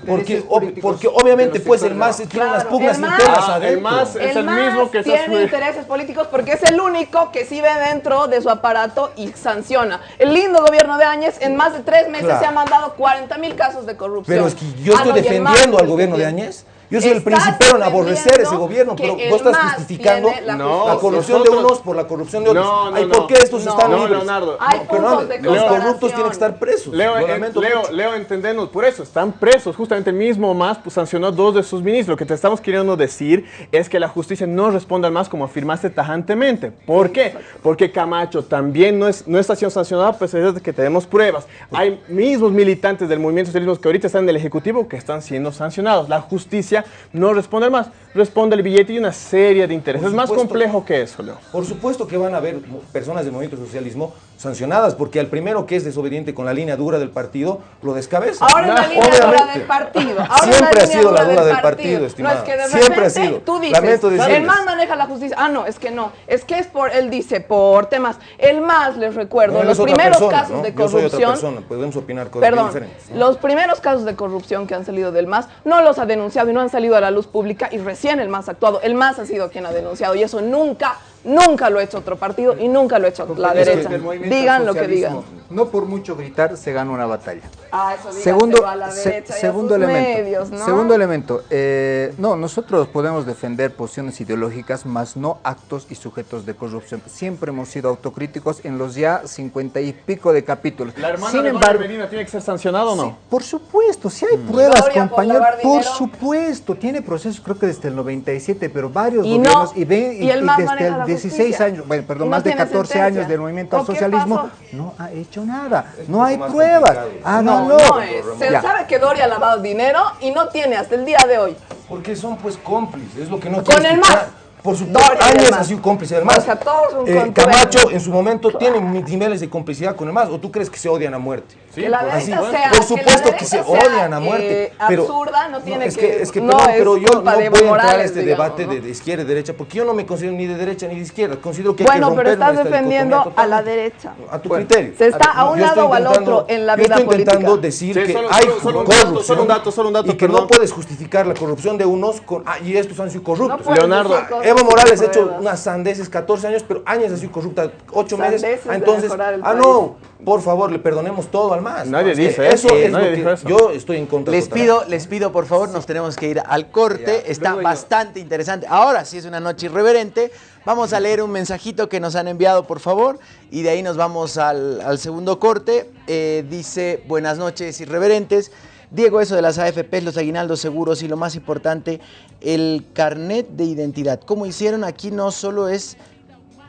Porque, ob- porque obviamente pues el MAS tiene unas Claro, pugnas el internas Ah, el adentro. MAS- Es el MAS mismo que está tiene su- intereses políticos porque es el único que sí ve dentro de su aparato y sanciona. El lindo gobierno de Áñez en más de tres meses Claro. se ha mandado 40 mil casos de corrupción. Pero es que yo Ah, estoy no, el defendiendo al el gobierno de tiene. Yo soy el principero en aborrecer ese gobierno, pero vos estás justificando la la, corrupción nosotros- de unos por la corrupción de otros. No, no, Ay, no. ¿por qué estos No, están no, libres? Leonardo. Hay No, perdón, puntos de los corruptos tienen que estar presos. Leo, lamento Leo. Leo, entendernos, por eso están presos. Justamente el mismo MAS pues, sancionó a dos de sus ministros. Lo que te estamos queriendo decir es que la justicia no responde al MAS como afirmaste tajantemente. ¿Por qué? Porque Camacho también no, es, no está siendo sancionado a pesar de que tenemos pruebas. Hay mismos militantes del movimiento socialismo que ahorita están en el Ejecutivo que están siendo sancionados. La justicia no responde al MAS, responde el billete y una serie de intereses. Es más complejo que eso, Leo. Por supuesto que van a haber personas del movimiento socialismo sancionadas, porque al primero que es desobediente con la línea dura del partido, lo descabeza. Ahora es la línea dura Obviamente. del partido. Ahora es Siempre ha línea sido la dura dura del partido, No estimado. es que de Siempre ha repente sido. tú dices, Lamento el. MAS maneja la justicia. Ah, no, es que no. Es que es por, él dice, por temas. El MAS, les recuerdo, No, los primeros persona, casos ¿no? de Yo soy otra corrupción. persona, podemos opinar cosas Perdón, diferentes. ¿no? los primeros casos de corrupción que han salido del MAS no los ha denunciado y no han salido a la luz pública y recién el MAS ha actuado. El MAS ha sido quien ha denunciado y eso nunca, nunca lo ha hecho otro partido y nunca lo ha hecho la derecha. Digan lo que digan. No por mucho gritar se gana una batalla. Ah, eso Segundo, a la se- derecha a segundo sus elemento. medios, ¿no? Segundo elemento. eh, no, nosotros podemos defender posiciones ideológicas, más no actos y sujetos de corrupción. Siempre hemos sido autocríticos en los ya cincuenta y pico de capítulos. ¿La hermana Sin de embargo, Medina tiene que ser sancionada o no? por supuesto, si hay pruebas, Gloria por compañero, por dinero. supuesto, tiene procesos creo que desde el 97, pero varios Y no, gobiernos y, ve- y desde el la 16 justicia. años, bueno, perdón, no más de tiene 14 sentencia. años del movimiento al ¿O qué socialismo, no ha hecho nada, no hay más pruebas. Ah, No, no, no es. Se Ya. sabe que Doria ha lavado dinero y no tiene hasta el día de hoy. Porque son pues cómplices, es lo que no Con el. MAS. Por supuesto, Áñez ha sido cómplice del O MAS. sea, todos son Eh, Camacho en su momento tiene niveles de complicidad con el MAS. ¿O tú crees que se odian a muerte? Que la Así, derecha sea, por que supuesto la que, se odian a muerte. eh, pero absurda, no tiene es que- que, es que no perdón, es pero yo no voy a entrar a este digamos, debate ¿no? de, de izquierda y derecha porque yo no me considero ni de derecha ni de izquierda. Considero que hay que Bueno, pero estás defendiendo a la derecha. A tu Bueno, criterio. Se está ver, a un yo lado o al otro en la yo vida estoy intentando política. decir Sí, que solo- hay solo- solo un dato, corrupción solo un dato, solo un dato, y que perdón. no puedes justificar la corrupción de unos con ah, y estos han sido corruptos. No Leonardo, Evo Morales ha hecho unas sandeces 14 años, pero años ha sido corrupta 8 meses. Entonces, ah, no, por favor, le perdonemos todo al más. Nadie dice eso. eso, es nadie lo que dijo eso. Yo estoy en contra. Les total. pido, les pido por favor, nos tenemos que ir al corte. Está bastante interesante. Ahora sí es una noche irreverente. Vamos a leer un mensajito que nos han enviado, por favor, y de ahí nos vamos al, al segundo corte. Eh, dice, buenas noches irreverentes. Diego, eso de las AFPs, los aguinaldos seguros y lo más importante, el carnet de identidad. ¿Cómo hicieron? Aquí no solo es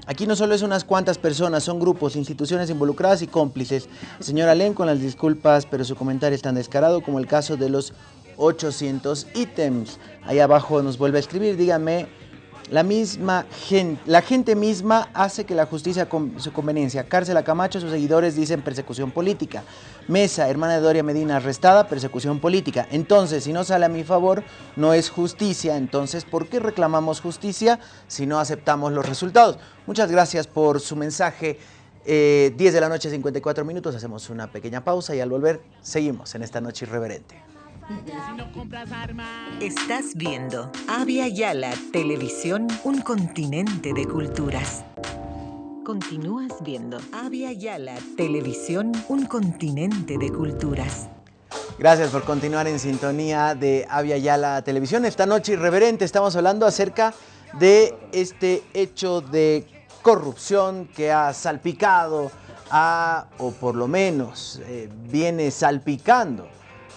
Aquí no solo es unas cuantas personas, son grupos, instituciones involucradas y cómplices. Señora Len, con las disculpas, pero su comentario es tan descarado como el caso de los 800 ítems. Ahí abajo nos vuelve a escribir, dígame, la misma gente, la gente misma hace que la justicia con su conveniencia. Cárcel a Camacho, sus seguidores dicen persecución política. Mesa, hermana de Doria Medina, arrestada, persecución política. Entonces, si no sale a mi favor, no es justicia. Entonces, ¿por qué reclamamos justicia si no aceptamos los resultados? Muchas gracias por su mensaje. Eh, 10 de la noche, 54 minutos. Hacemos una pequeña pausa y al volver seguimos en esta noche irreverente. Estás viendo Avia Yala Televisión, un continente de culturas. Continúas viendo Avia Yala Televisión, un continente de culturas. Gracias por continuar en sintonía de Avia Yala Televisión. Esta noche irreverente estamos hablando acerca de este hecho de corrupción que ha salpicado a, o por lo menos eh, viene salpicando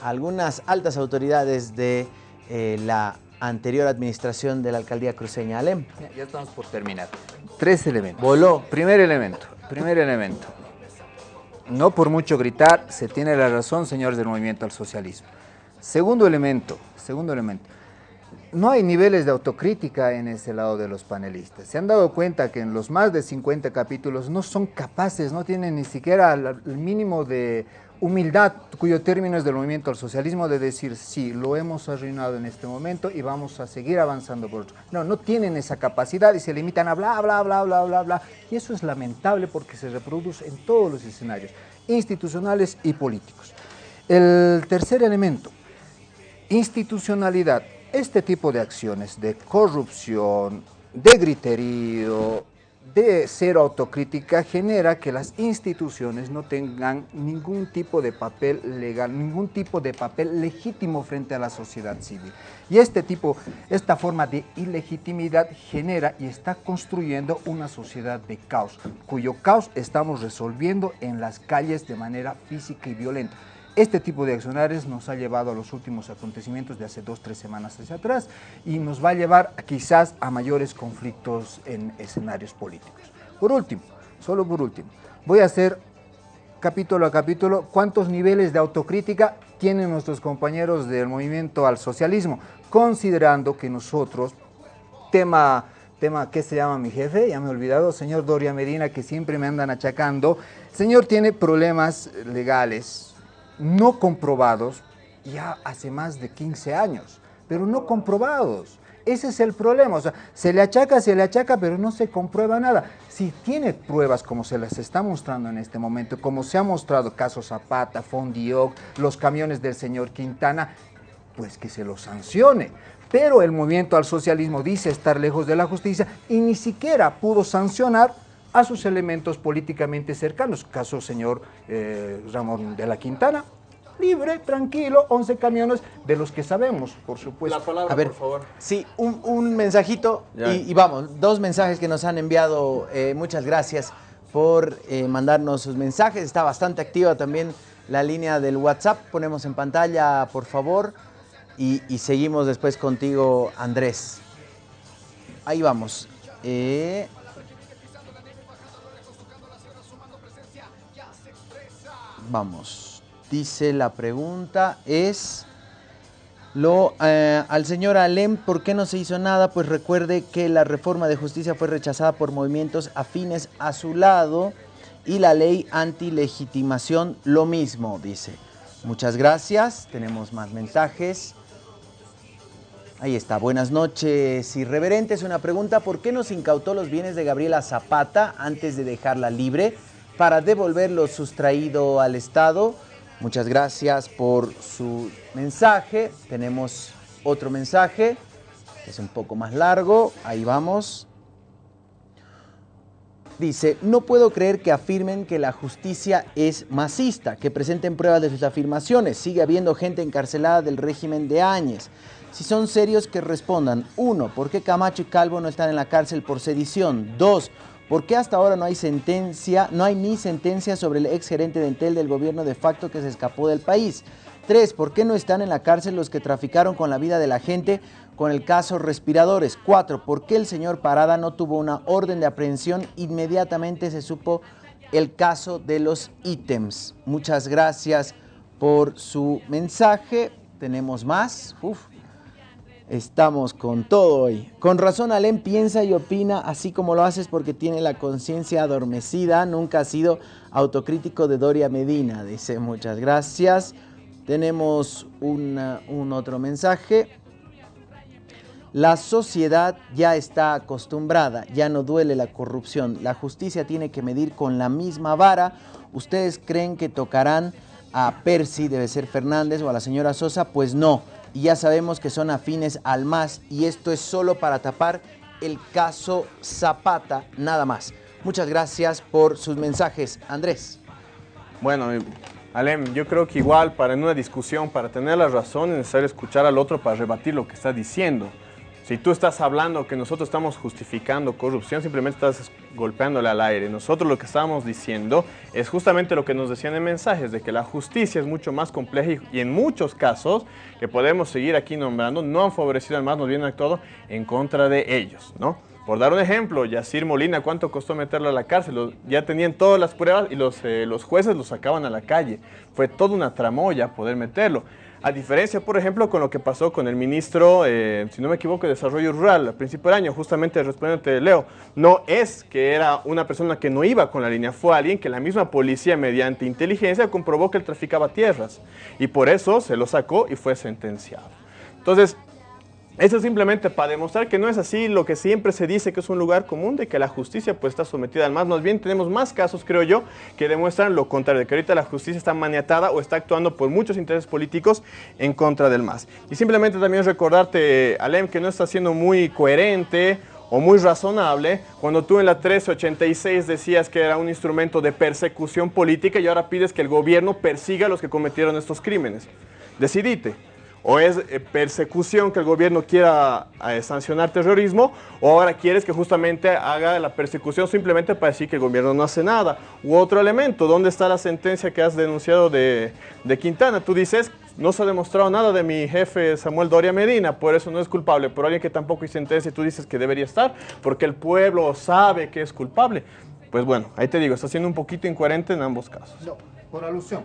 a algunas altas autoridades de eh, la anterior administración de la alcaldía cruceña. Alem. Ya, estamos por terminar. Tres elementos. Voló. Primer elemento, primer elemento. No por mucho gritar, se tiene la razón, señores del movimiento al socialismo. Segundo elemento, segundo elemento. No hay niveles de autocrítica en ese lado de los panelistas. Se han dado cuenta que en los más de 50 capítulos no son capaces, no tienen ni siquiera el mínimo de humildad, cuyo término es del movimiento al socialismo, de decir, sí, lo hemos arruinado en este momento y vamos a seguir avanzando por otro. No, no tienen esa capacidad y se limitan a bla, bla, bla, bla, bla, bla. Y eso es lamentable porque se reproduce en todos los escenarios, institucionales y políticos. El tercer elemento, institucionalidad. Este tipo de acciones de corrupción, de griterío, de cero autocrítica genera que las instituciones no tengan ningún tipo de papel legal, ningún tipo de papel legítimo frente a la sociedad civil. Y este tipo, esta forma de ilegitimidad genera y está construyendo una sociedad de caos, cuyo caos estamos resolviendo en las calles de manera física y violenta. Este tipo de accionarios nos ha llevado a los últimos acontecimientos de hace dos, tres semanas hacia atrás y nos va a llevar quizás a mayores conflictos en escenarios políticos. Por último, solo por último, voy a hacer capítulo a capítulo cuántos niveles de autocrítica tienen nuestros compañeros del movimiento al socialismo, considerando que nosotros, tema tema, ¿qué se llama mi jefe? Ya me he olvidado, señor Doria Medina, que siempre me andan achacando. señor tiene problemas legales, no comprobados ya hace más de 15 años, pero no comprobados. Ese es el problema, o sea, se le achaca, se le achaca, pero no se comprueba nada. Si tiene pruebas como se las está mostrando en este momento, como se ha mostrado caso Zapata, Fondioc, los camiones del señor Quintana, pues que se los sancione. Pero el movimiento al socialismo dice estar lejos de la justicia y ni siquiera pudo sancionar a sus elementos políticamente cercanos, caso señor eh, Ramón de la Quintana, libre, tranquilo, 11 camiones de los que sabemos, por supuesto. La palabra, A ver, por favor. Sí, un, un mensajito y, y vamos, dos mensajes que nos han enviado. eh, muchas gracias por eh, mandarnos sus mensajes. Está bastante activa también la línea del WhatsApp. Ponemos en pantalla, por favor. Y, y seguimos después contigo, Andrés. Ahí vamos. Eh, vamos. Dice la pregunta es... Lo, eh, al señor Alem, ¿por qué no se hizo nada? Pues recuerde que la reforma de justicia fue rechazada por movimientos afines a su lado y la ley antilegitimación lo mismo, dice. Muchas gracias, tenemos más mensajes. Ahí está, buenas noches, irreverentes. Una pregunta, ¿por qué no se incautó los bienes de Gabriela Zapata antes de dejarla libre para devolver lo sustraído al Estado? Muchas gracias por su mensaje. Tenemos otro mensaje, que es un poco más largo. Ahí vamos. Dice, no puedo creer que afirmen que la justicia es masista, que presenten pruebas de sus afirmaciones. Sigue habiendo gente encarcelada del régimen de Áñez. Si son serios, que respondan. Uno, ¿por qué Camacho y Calvo no están en la cárcel por sedición? Dos, ¿por qué hasta ahora no hay sentencia, no hay ni sentencia sobre el ex gerente de Entel del gobierno de facto que se escapó del país? Tres, ¿por qué no están en la cárcel los que traficaron con la vida de la gente con el caso respiradores? Cuatro, ¿por qué el señor Parada no tuvo una orden de aprehensión? Inmediatamente se supo el caso de los ítems. Muchas gracias por su mensaje. Tenemos más. Uf. Estamos con todo hoy. Con razón, Alem piensa y opina así como lo haces porque tiene la conciencia adormecida. Nunca ha sido autocrítico de Doria Medina. Dice, muchas gracias. Tenemos un otro mensaje. La sociedad ya está acostumbrada, ya no duele la corrupción. La justicia tiene que medir con la misma vara. ¿Ustedes creen que tocarán a Percy, debe ser Fernández, o a la señora Sosa? Pues no. Y ya sabemos que son afines al MAS y esto es solo para tapar el caso Zapata, nada más. Muchas gracias por sus mensajes. Andrés. Bueno, eh, Alem, yo creo que igual para en una discusión, para tener la razón, es necesario escuchar al otro para rebatir lo que está diciendo. Si tú estás hablando que nosotros estamos justificando corrupción, simplemente estás golpeándole al aire. Nosotros lo que estamos diciendo es justamente lo que nos decían en mensajes, de que la justicia es mucho más compleja y, en muchos casos que podemos seguir aquí nombrando, no han favorecido al más, nos vienen actuado en contra de ellos, ¿no? Por dar un ejemplo, Yacir Molina, ¿cuánto costó meterlo a la cárcel? Ya tenían todas las pruebas y los, eh, los jueces lo sacaban a la calle. Fue toda una tramoya poder meterlo. A diferencia, por ejemplo, con lo que pasó con el ministro, eh, si no me equivoco, de Desarrollo Rural, al principio del año, justamente respondiéndote, Leo, no es que era una persona que no iba con la línea, fue alguien que la misma policía, mediante inteligencia, comprobó que él traficaba tierras. Y por eso se lo sacó y fue sentenciado. Entonces, eso es simplemente para demostrar que no es así lo que siempre se dice que es un lugar común, de que la justicia pues está sometida al más. Más bien tenemos más casos, creo yo, que demuestran lo contrario, que ahorita la justicia está maniatada o está actuando por muchos intereses políticos en contra del más. Y simplemente también recordarte, Alem, que no está siendo muy coherente o muy razonable cuando tú en la 1386 decías que era un instrumento de persecución política y ahora pides que el gobierno persiga a los que cometieron estos crímenes. Decidite. O es eh, persecución que el gobierno quiera eh, sancionar terrorismo, o ahora quieres que justamente haga la persecución simplemente para decir que el gobierno no hace nada. U otro elemento, ¿dónde está la sentencia que has denunciado de, Quintana? Tú dices, no se ha demostrado nada de mi jefe Samuel Doria Medina, por eso no es culpable. Por alguien que tampoco hay sentencia, tú dices que debería estar, porque el pueblo sabe que es culpable. Pues bueno, ahí te digo, está siendo un poquito incoherente en ambos casos. No, por alusión.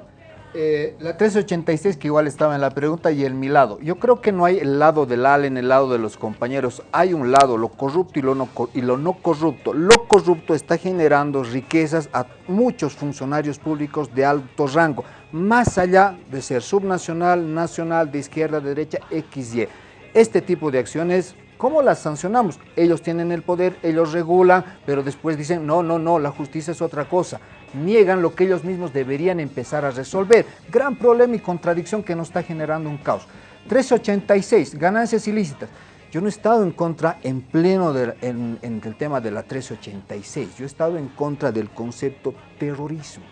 Eh, la 1386 que igual estaba en la pregunta y el mi lado. Yo creo que no hay el lado del ALEN, el lado de los compañeros. Hay un lado, lo corrupto y lo no, y lo no corrupto. Lo corrupto está generando riquezas a muchos funcionarios públicos de alto rango, más allá de ser subnacional, nacional, de izquierda, de derecha, XY. Este tipo de acciones ¿Cómo las sancionamos? Ellos tienen el poder, ellos regulan, pero después dicen, no, no, no, la justicia es otra cosa. Niegan lo que ellos mismos deberían empezar a resolver. Gran problema y contradicción que nos está generando un caos. 1386, ganancias ilícitas. Yo no he estado en contra en pleno de- en, en el tema de la 1386. Yo he estado en contra del concepto terrorismo.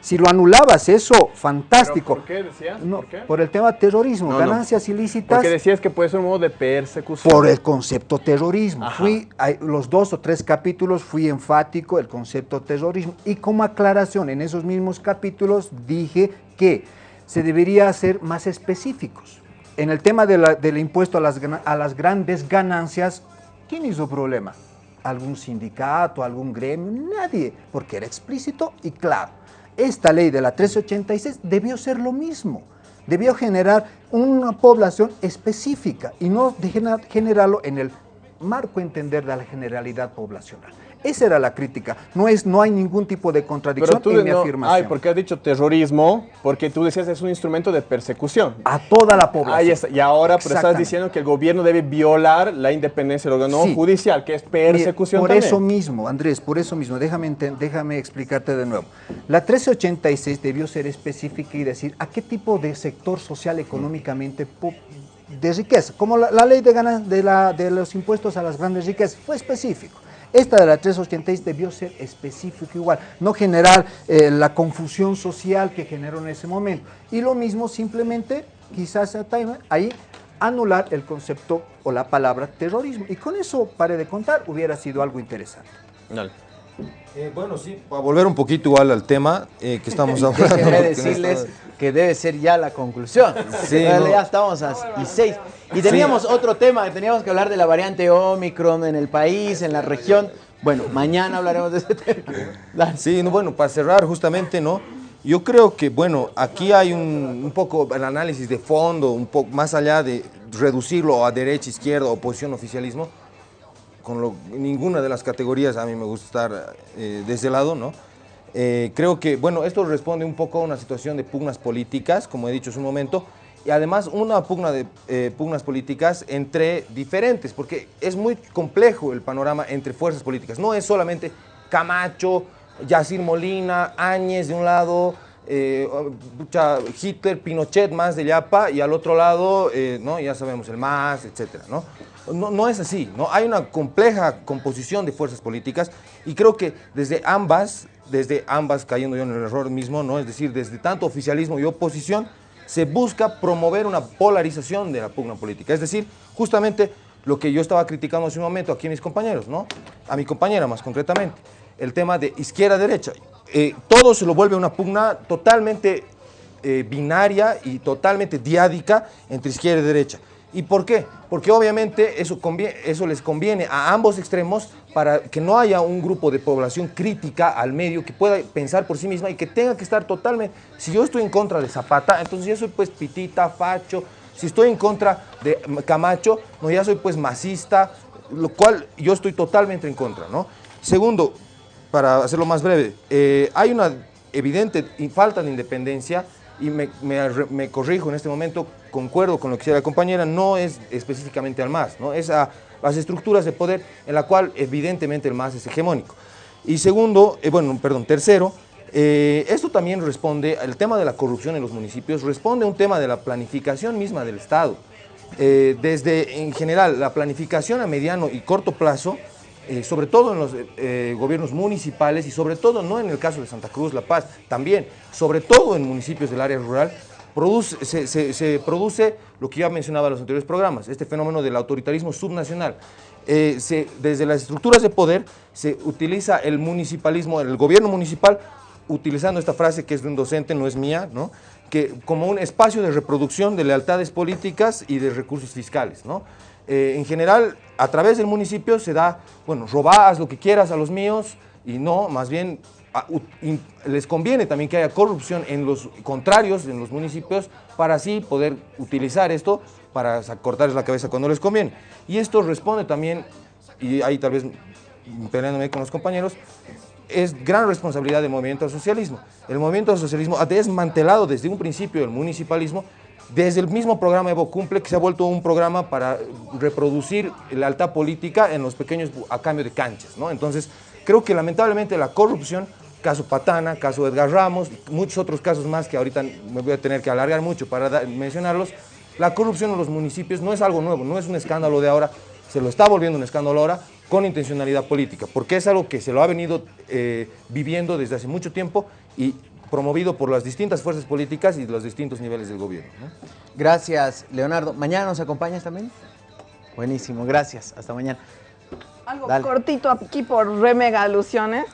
Si lo anulabas eso, fantástico. ¿Por qué decías? No, ¿Por qué? por el tema terrorismo, No, no. ganancias ilícitas. Porque decías que puede ser un modo de persecución. Por el concepto terrorismo. Ajá. Fui, hay- los dos o tres capítulos fui enfático el concepto terrorismo y como aclaración en esos mismos capítulos dije que se debería ser más específicos. En el tema de la- del impuesto a las, a las grandes ganancias, ¿quién hizo problema? ¿Algún sindicato, algún gremio? Nadie, porque era explícito y claro. Esta ley de la 1386 debió ser lo mismo. Debió generar una población específica y no generarlo en el marco entender de la generalidad poblacional. Esa era la crítica. No, es, no hay ningún tipo de contradicción en mi no- afirmación. Ay, porque has dicho terrorismo, porque tú decías es un instrumento de persecución. A toda la población. Está. Y ahora estás diciendo que el gobierno debe violar la independencia del órgano Sí. judicial, que es persecución Por también. eso mismo, Andrés, por eso mismo, déjame, déjame explicarte de nuevo. La 1386 debió ser específica y decir a qué tipo de sector social económicamente de riqueza, como la, la ley de, gana- de, la- de los impuestos a las grandes riquezas, fue específico. Esta de la 386 debió ser específico igual, no generar eh, la confusión social que generó en ese momento. Y lo mismo simplemente, quizás ahí, anular el concepto o la palabra terrorismo. Y con eso, pare de contar, hubiera sido algo interesante. Eh, bueno, sí, para volver un poquito igual al tema eh, que estamos hablando. Déjenme decirles que debe ser ya la conclusión. Sí, Ya- no. Ya estamos a y seis. Y teníamos otro tema, teníamos que hablar de la variante Omicron en el país, en la región. Bueno, mañana hablaremos de ese tema. Sí, no, bueno, para cerrar justamente, ¿no? Yo creo que, bueno, aquí hay un, un poco el análisis de fondo, un poco más allá de reducirlo a derecha, izquierda, oposición, oficialismo, con lo- ninguna de las categorías a mí me gusta estar eh, de ese lado, ¿no? Eh, creo que, bueno, esto responde un poco a una situación de pugnas políticas, como he dicho hace un momento, y además una pugna de eh, pugnas políticas entre diferentes, porque es muy complejo el panorama entre fuerzas políticas. No es solamente Camacho, Yacir Molina, Áñez de un lado, eh, Hitler, Pinochet más de Yapa, y al otro lado, eh, ¿no? ya sabemos, el MAS, etcétera, ¿no? No, no es así, ¿no? Hay una compleja composición de fuerzas políticas y creo que desde ambas, desde ambas cayendo yo en el error mismo, ¿no? Es decir, desde tanto oficialismo y oposición, se busca promover una polarización de la pugna política. Es decir, justamente lo que yo estaba criticando hace un momento aquí a mis compañeros, ¿no? A mi compañera más concretamente, el tema de izquierda-derecha. Eh, todo se lo vuelve una pugna totalmente eh, binaria y totalmente diádica entre izquierda y derecha. ¿Y por qué? Porque obviamente eso, eso les conviene a ambos extremos para que no haya un grupo de población crítica al medio que pueda pensar por sí misma y que tenga que estar totalmente... Si yo estoy en contra de Zapata, entonces yo soy pues pitita, facho. Si estoy en contra de Camacho, no, ya soy pues masista, lo cual yo estoy totalmente en contra, ¿no? Segundo, para hacerlo más breve, eh, hay una evidente falta de independencia y me, corrijo en este momento, concuerdo con lo que decía la compañera, no es específicamente al MAS, ¿no? es a las estructuras de poder en la cual evidentemente el MAS es hegemónico. Y segundo, eh, bueno, perdón, tercero, eh, esto también responde, el tema de la corrupción en los municipios responde a un tema de la planificación misma del Estado. Eh, desde, en general, la planificación a mediano y corto plazo eh, sobre todo en los eh, gobiernos municipales y sobre todo, no en el caso de Santa Cruz, La Paz, también, sobre todo en municipios del área rural, produce, se, produce lo que ya mencionaba en los anteriores programas, este fenómeno del autoritarismo subnacional. Eh, desde las estructuras de poder se utiliza el municipalismo, el gobierno municipal, utilizando esta frase que es de un docente, no es mía, ¿no? que como un espacio de reproducción de lealtades políticas y de recursos fiscales. ¿no? Eh, en general, a través del municipio se da, bueno, robás lo que quieras a los míos y no, más bien les conviene también que haya corrupción en los contrarios, en los municipios, para así poder utilizar esto para cortarles la cabeza cuando les conviene. Y esto responde también, y ahí tal vez peleándome con los compañeros, es gran responsabilidad del movimiento al socialismo. El movimiento al socialismo ha desmantelado desde un principio el municipalismo desde el mismo programa Evo Cumple, que se ha vuelto un programa para reproducir la alta política en los pequeños a cambio de canchas. ¿no? Entonces, creo que lamentablemente la corrupción, caso Patana, caso Edgar Ramos, muchos otros casos más que ahorita me voy a tener que alargar mucho para mencionarlos, la corrupción en los municipios no es algo nuevo, no es un escándalo de ahora, se lo está volviendo un escándalo ahora con intencionalidad política, porque es algo que se lo ha venido eh, viviendo desde hace mucho tiempo y promovido por las distintas fuerzas políticas y los distintos niveles del gobierno. Gracias, Leonardo. ¿Mañana nos acompañas también? Buenísimo, gracias. Hasta mañana. Algo cortito aquí por re mega alusiones.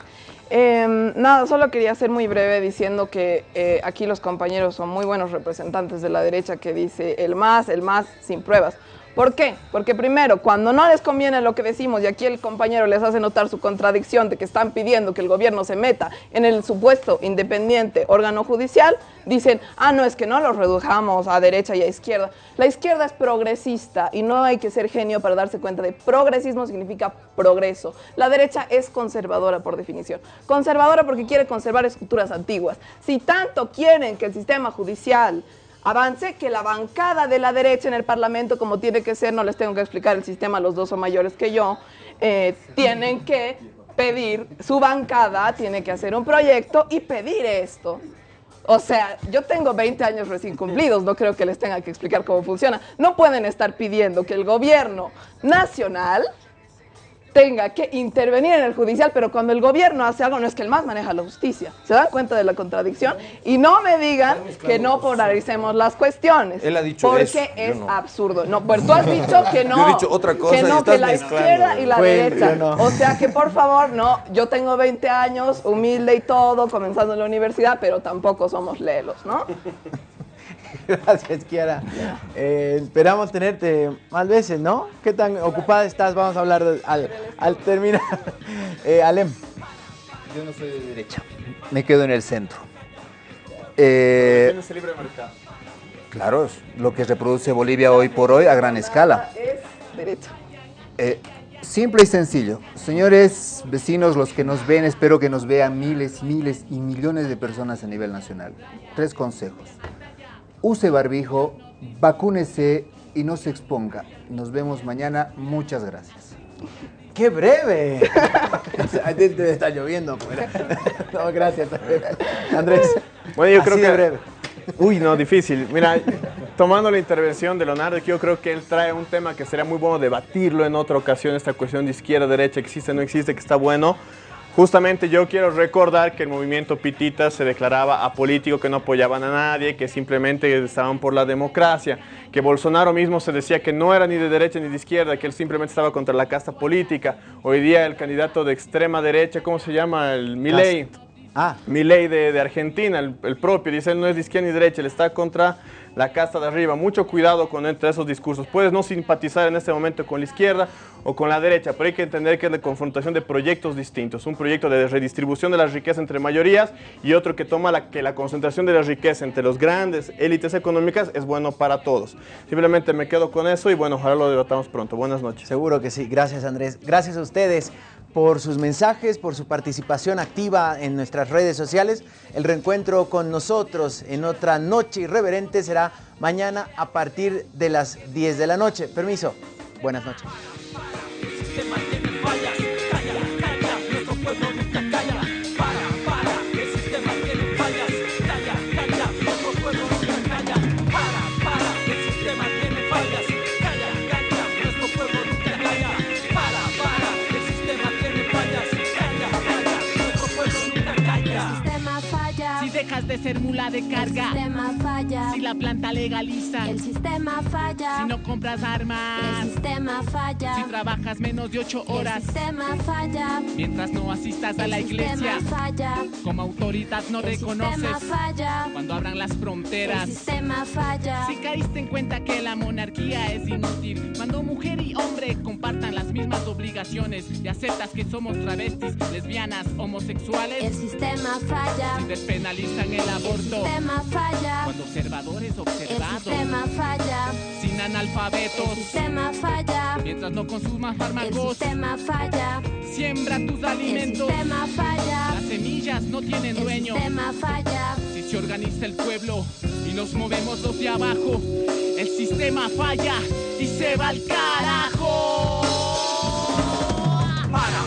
Em, nada, solo quería ser muy breve diciendo que eh, aquí los compañeros son muy buenos representantes de la derecha que dice el más, el más sin pruebas. ¿Por qué? Porque primero, cuando no les conviene lo que decimos y aquí el compañero les hace notar su contradicción de que están pidiendo que el gobierno se meta en el supuesto independiente órgano judicial, dicen, ah, no, es que no los redujamos a derecha y a izquierda. La izquierda es progresista y no hay que ser genio para darse cuenta de progresismo significa progreso. La derecha es conservadora por definición. Conservadora porque quiere conservar estructuras antiguas. Si tanto quieren que el sistema judicial avance que la bancada de la derecha en el Parlamento, como tiene que ser, no les tengo que explicar el sistema, los dos son mayores que yo, eh, tienen que pedir, su bancada tiene que hacer un proyecto y pedir esto. O sea, yo tengo 20 años recién cumplidos, no creo que les tenga que explicar cómo funciona. No pueden estar pidiendo que el gobierno nacional tenga que intervenir en el judicial, pero cuando el gobierno hace algo no es que el más maneja la justicia. ¿Se dan cuenta de la contradicción? Y no me digan que no polaricemos las cuestiones. Él ha dicho Porque es absurdo. No, pues tú has dicho que no. Yo he dicho otra cosa que no, que la izquierda y la derecha. O sea que por favor, no, yo tengo 20 años, humilde y todo, comenzando en la universidad, pero tampoco somos lelos, ¿no? Gracias, Kiara. Eh, esperamos tenerte más veces, ¿no? ¿Qué tan ocupada estás? Vamos a hablar al, terminar. Eh, Alem. Yo no soy de derecha, me quedo en el centro. Eh, libre mercado. Claro, es lo que reproduce Bolivia hoy por hoy a gran escala. Es derecha. Eh, simple y sencillo. Señores vecinos, los que nos ven, espero que nos vean miles, miles y millones de personas a nivel nacional. Tres consejos use barbijo, vacúnese y no se exponga. Nos vemos mañana. Muchas gracias. ¡Qué breve! Estar lloviendo No, gracias, Andrés. Bueno, yo creo que... breve. Uy, no, difícil. Mira, tomando la intervención de Leonardo, yo creo que él trae un tema que sería muy bueno debatirlo en otra ocasión, esta cuestión de izquierda, derecha, existe, no existe, que está bueno. Justamente yo quiero recordar que el movimiento Pitita se declaraba apolítico, que no apoyaban a nadie, que simplemente estaban por la democracia, que Bolsonaro mismo se decía que no era ni de derecha ni de izquierda, que él simplemente estaba contra la casta política. Hoy día el candidato de extrema derecha, ¿cómo se llama? El Milei. Ah. Milei de, de Argentina, el, el propio, dice él no es de izquierda ni derecha, él está contra la casta de arriba. Mucho cuidado con entre esos discursos. Puedes no simpatizar en este momento con la izquierda o con la derecha, pero hay que entender que es la confrontación de proyectos distintos. Un proyecto de redistribución de la riqueza entre mayorías y otro que toma la, que la concentración de la riqueza entre los grandes élites económicas es bueno para todos. Simplemente me quedo con eso y bueno, ojalá lo debatamos pronto. Buenas noches. Seguro que sí. Gracias Andrés. Gracias a ustedes por sus mensajes, por su participación activa en nuestras redes sociales. El reencuentro con nosotros en otra noche irreverente será mañana a partir de las 10 de la noche. Permiso. Buenas noches. Dejas de ser mula de carga. El sistema falla. Si la planta legaliza. El sistema falla. Si no compras armas. El sistema falla. Si trabajas menos de ocho horas. El sistema falla. Mientras no asistas a la iglesia. falla. Como autoridad no reconoces. falla. Cuando abran las fronteras. El sistema falla. Si caíste en cuenta que la monarquía es inútil. Cuando mujer y hombre compartan las mismas obligaciones. Y aceptas que somos travestis, lesbianas, homosexuales. El sistema falla. Si el aborto. Sistema falla. Cuando observadores observados. El sistema falla. Sin analfabetos. El sistema falla. Mientras no consumas fármacos. El sistema falla. Siembra tus alimentos. El sistema falla. Las semillas no tienen dueño. El sistema falla. Si se organiza el pueblo y nos movemos los de abajo, el sistema falla y se va al carajo. Para.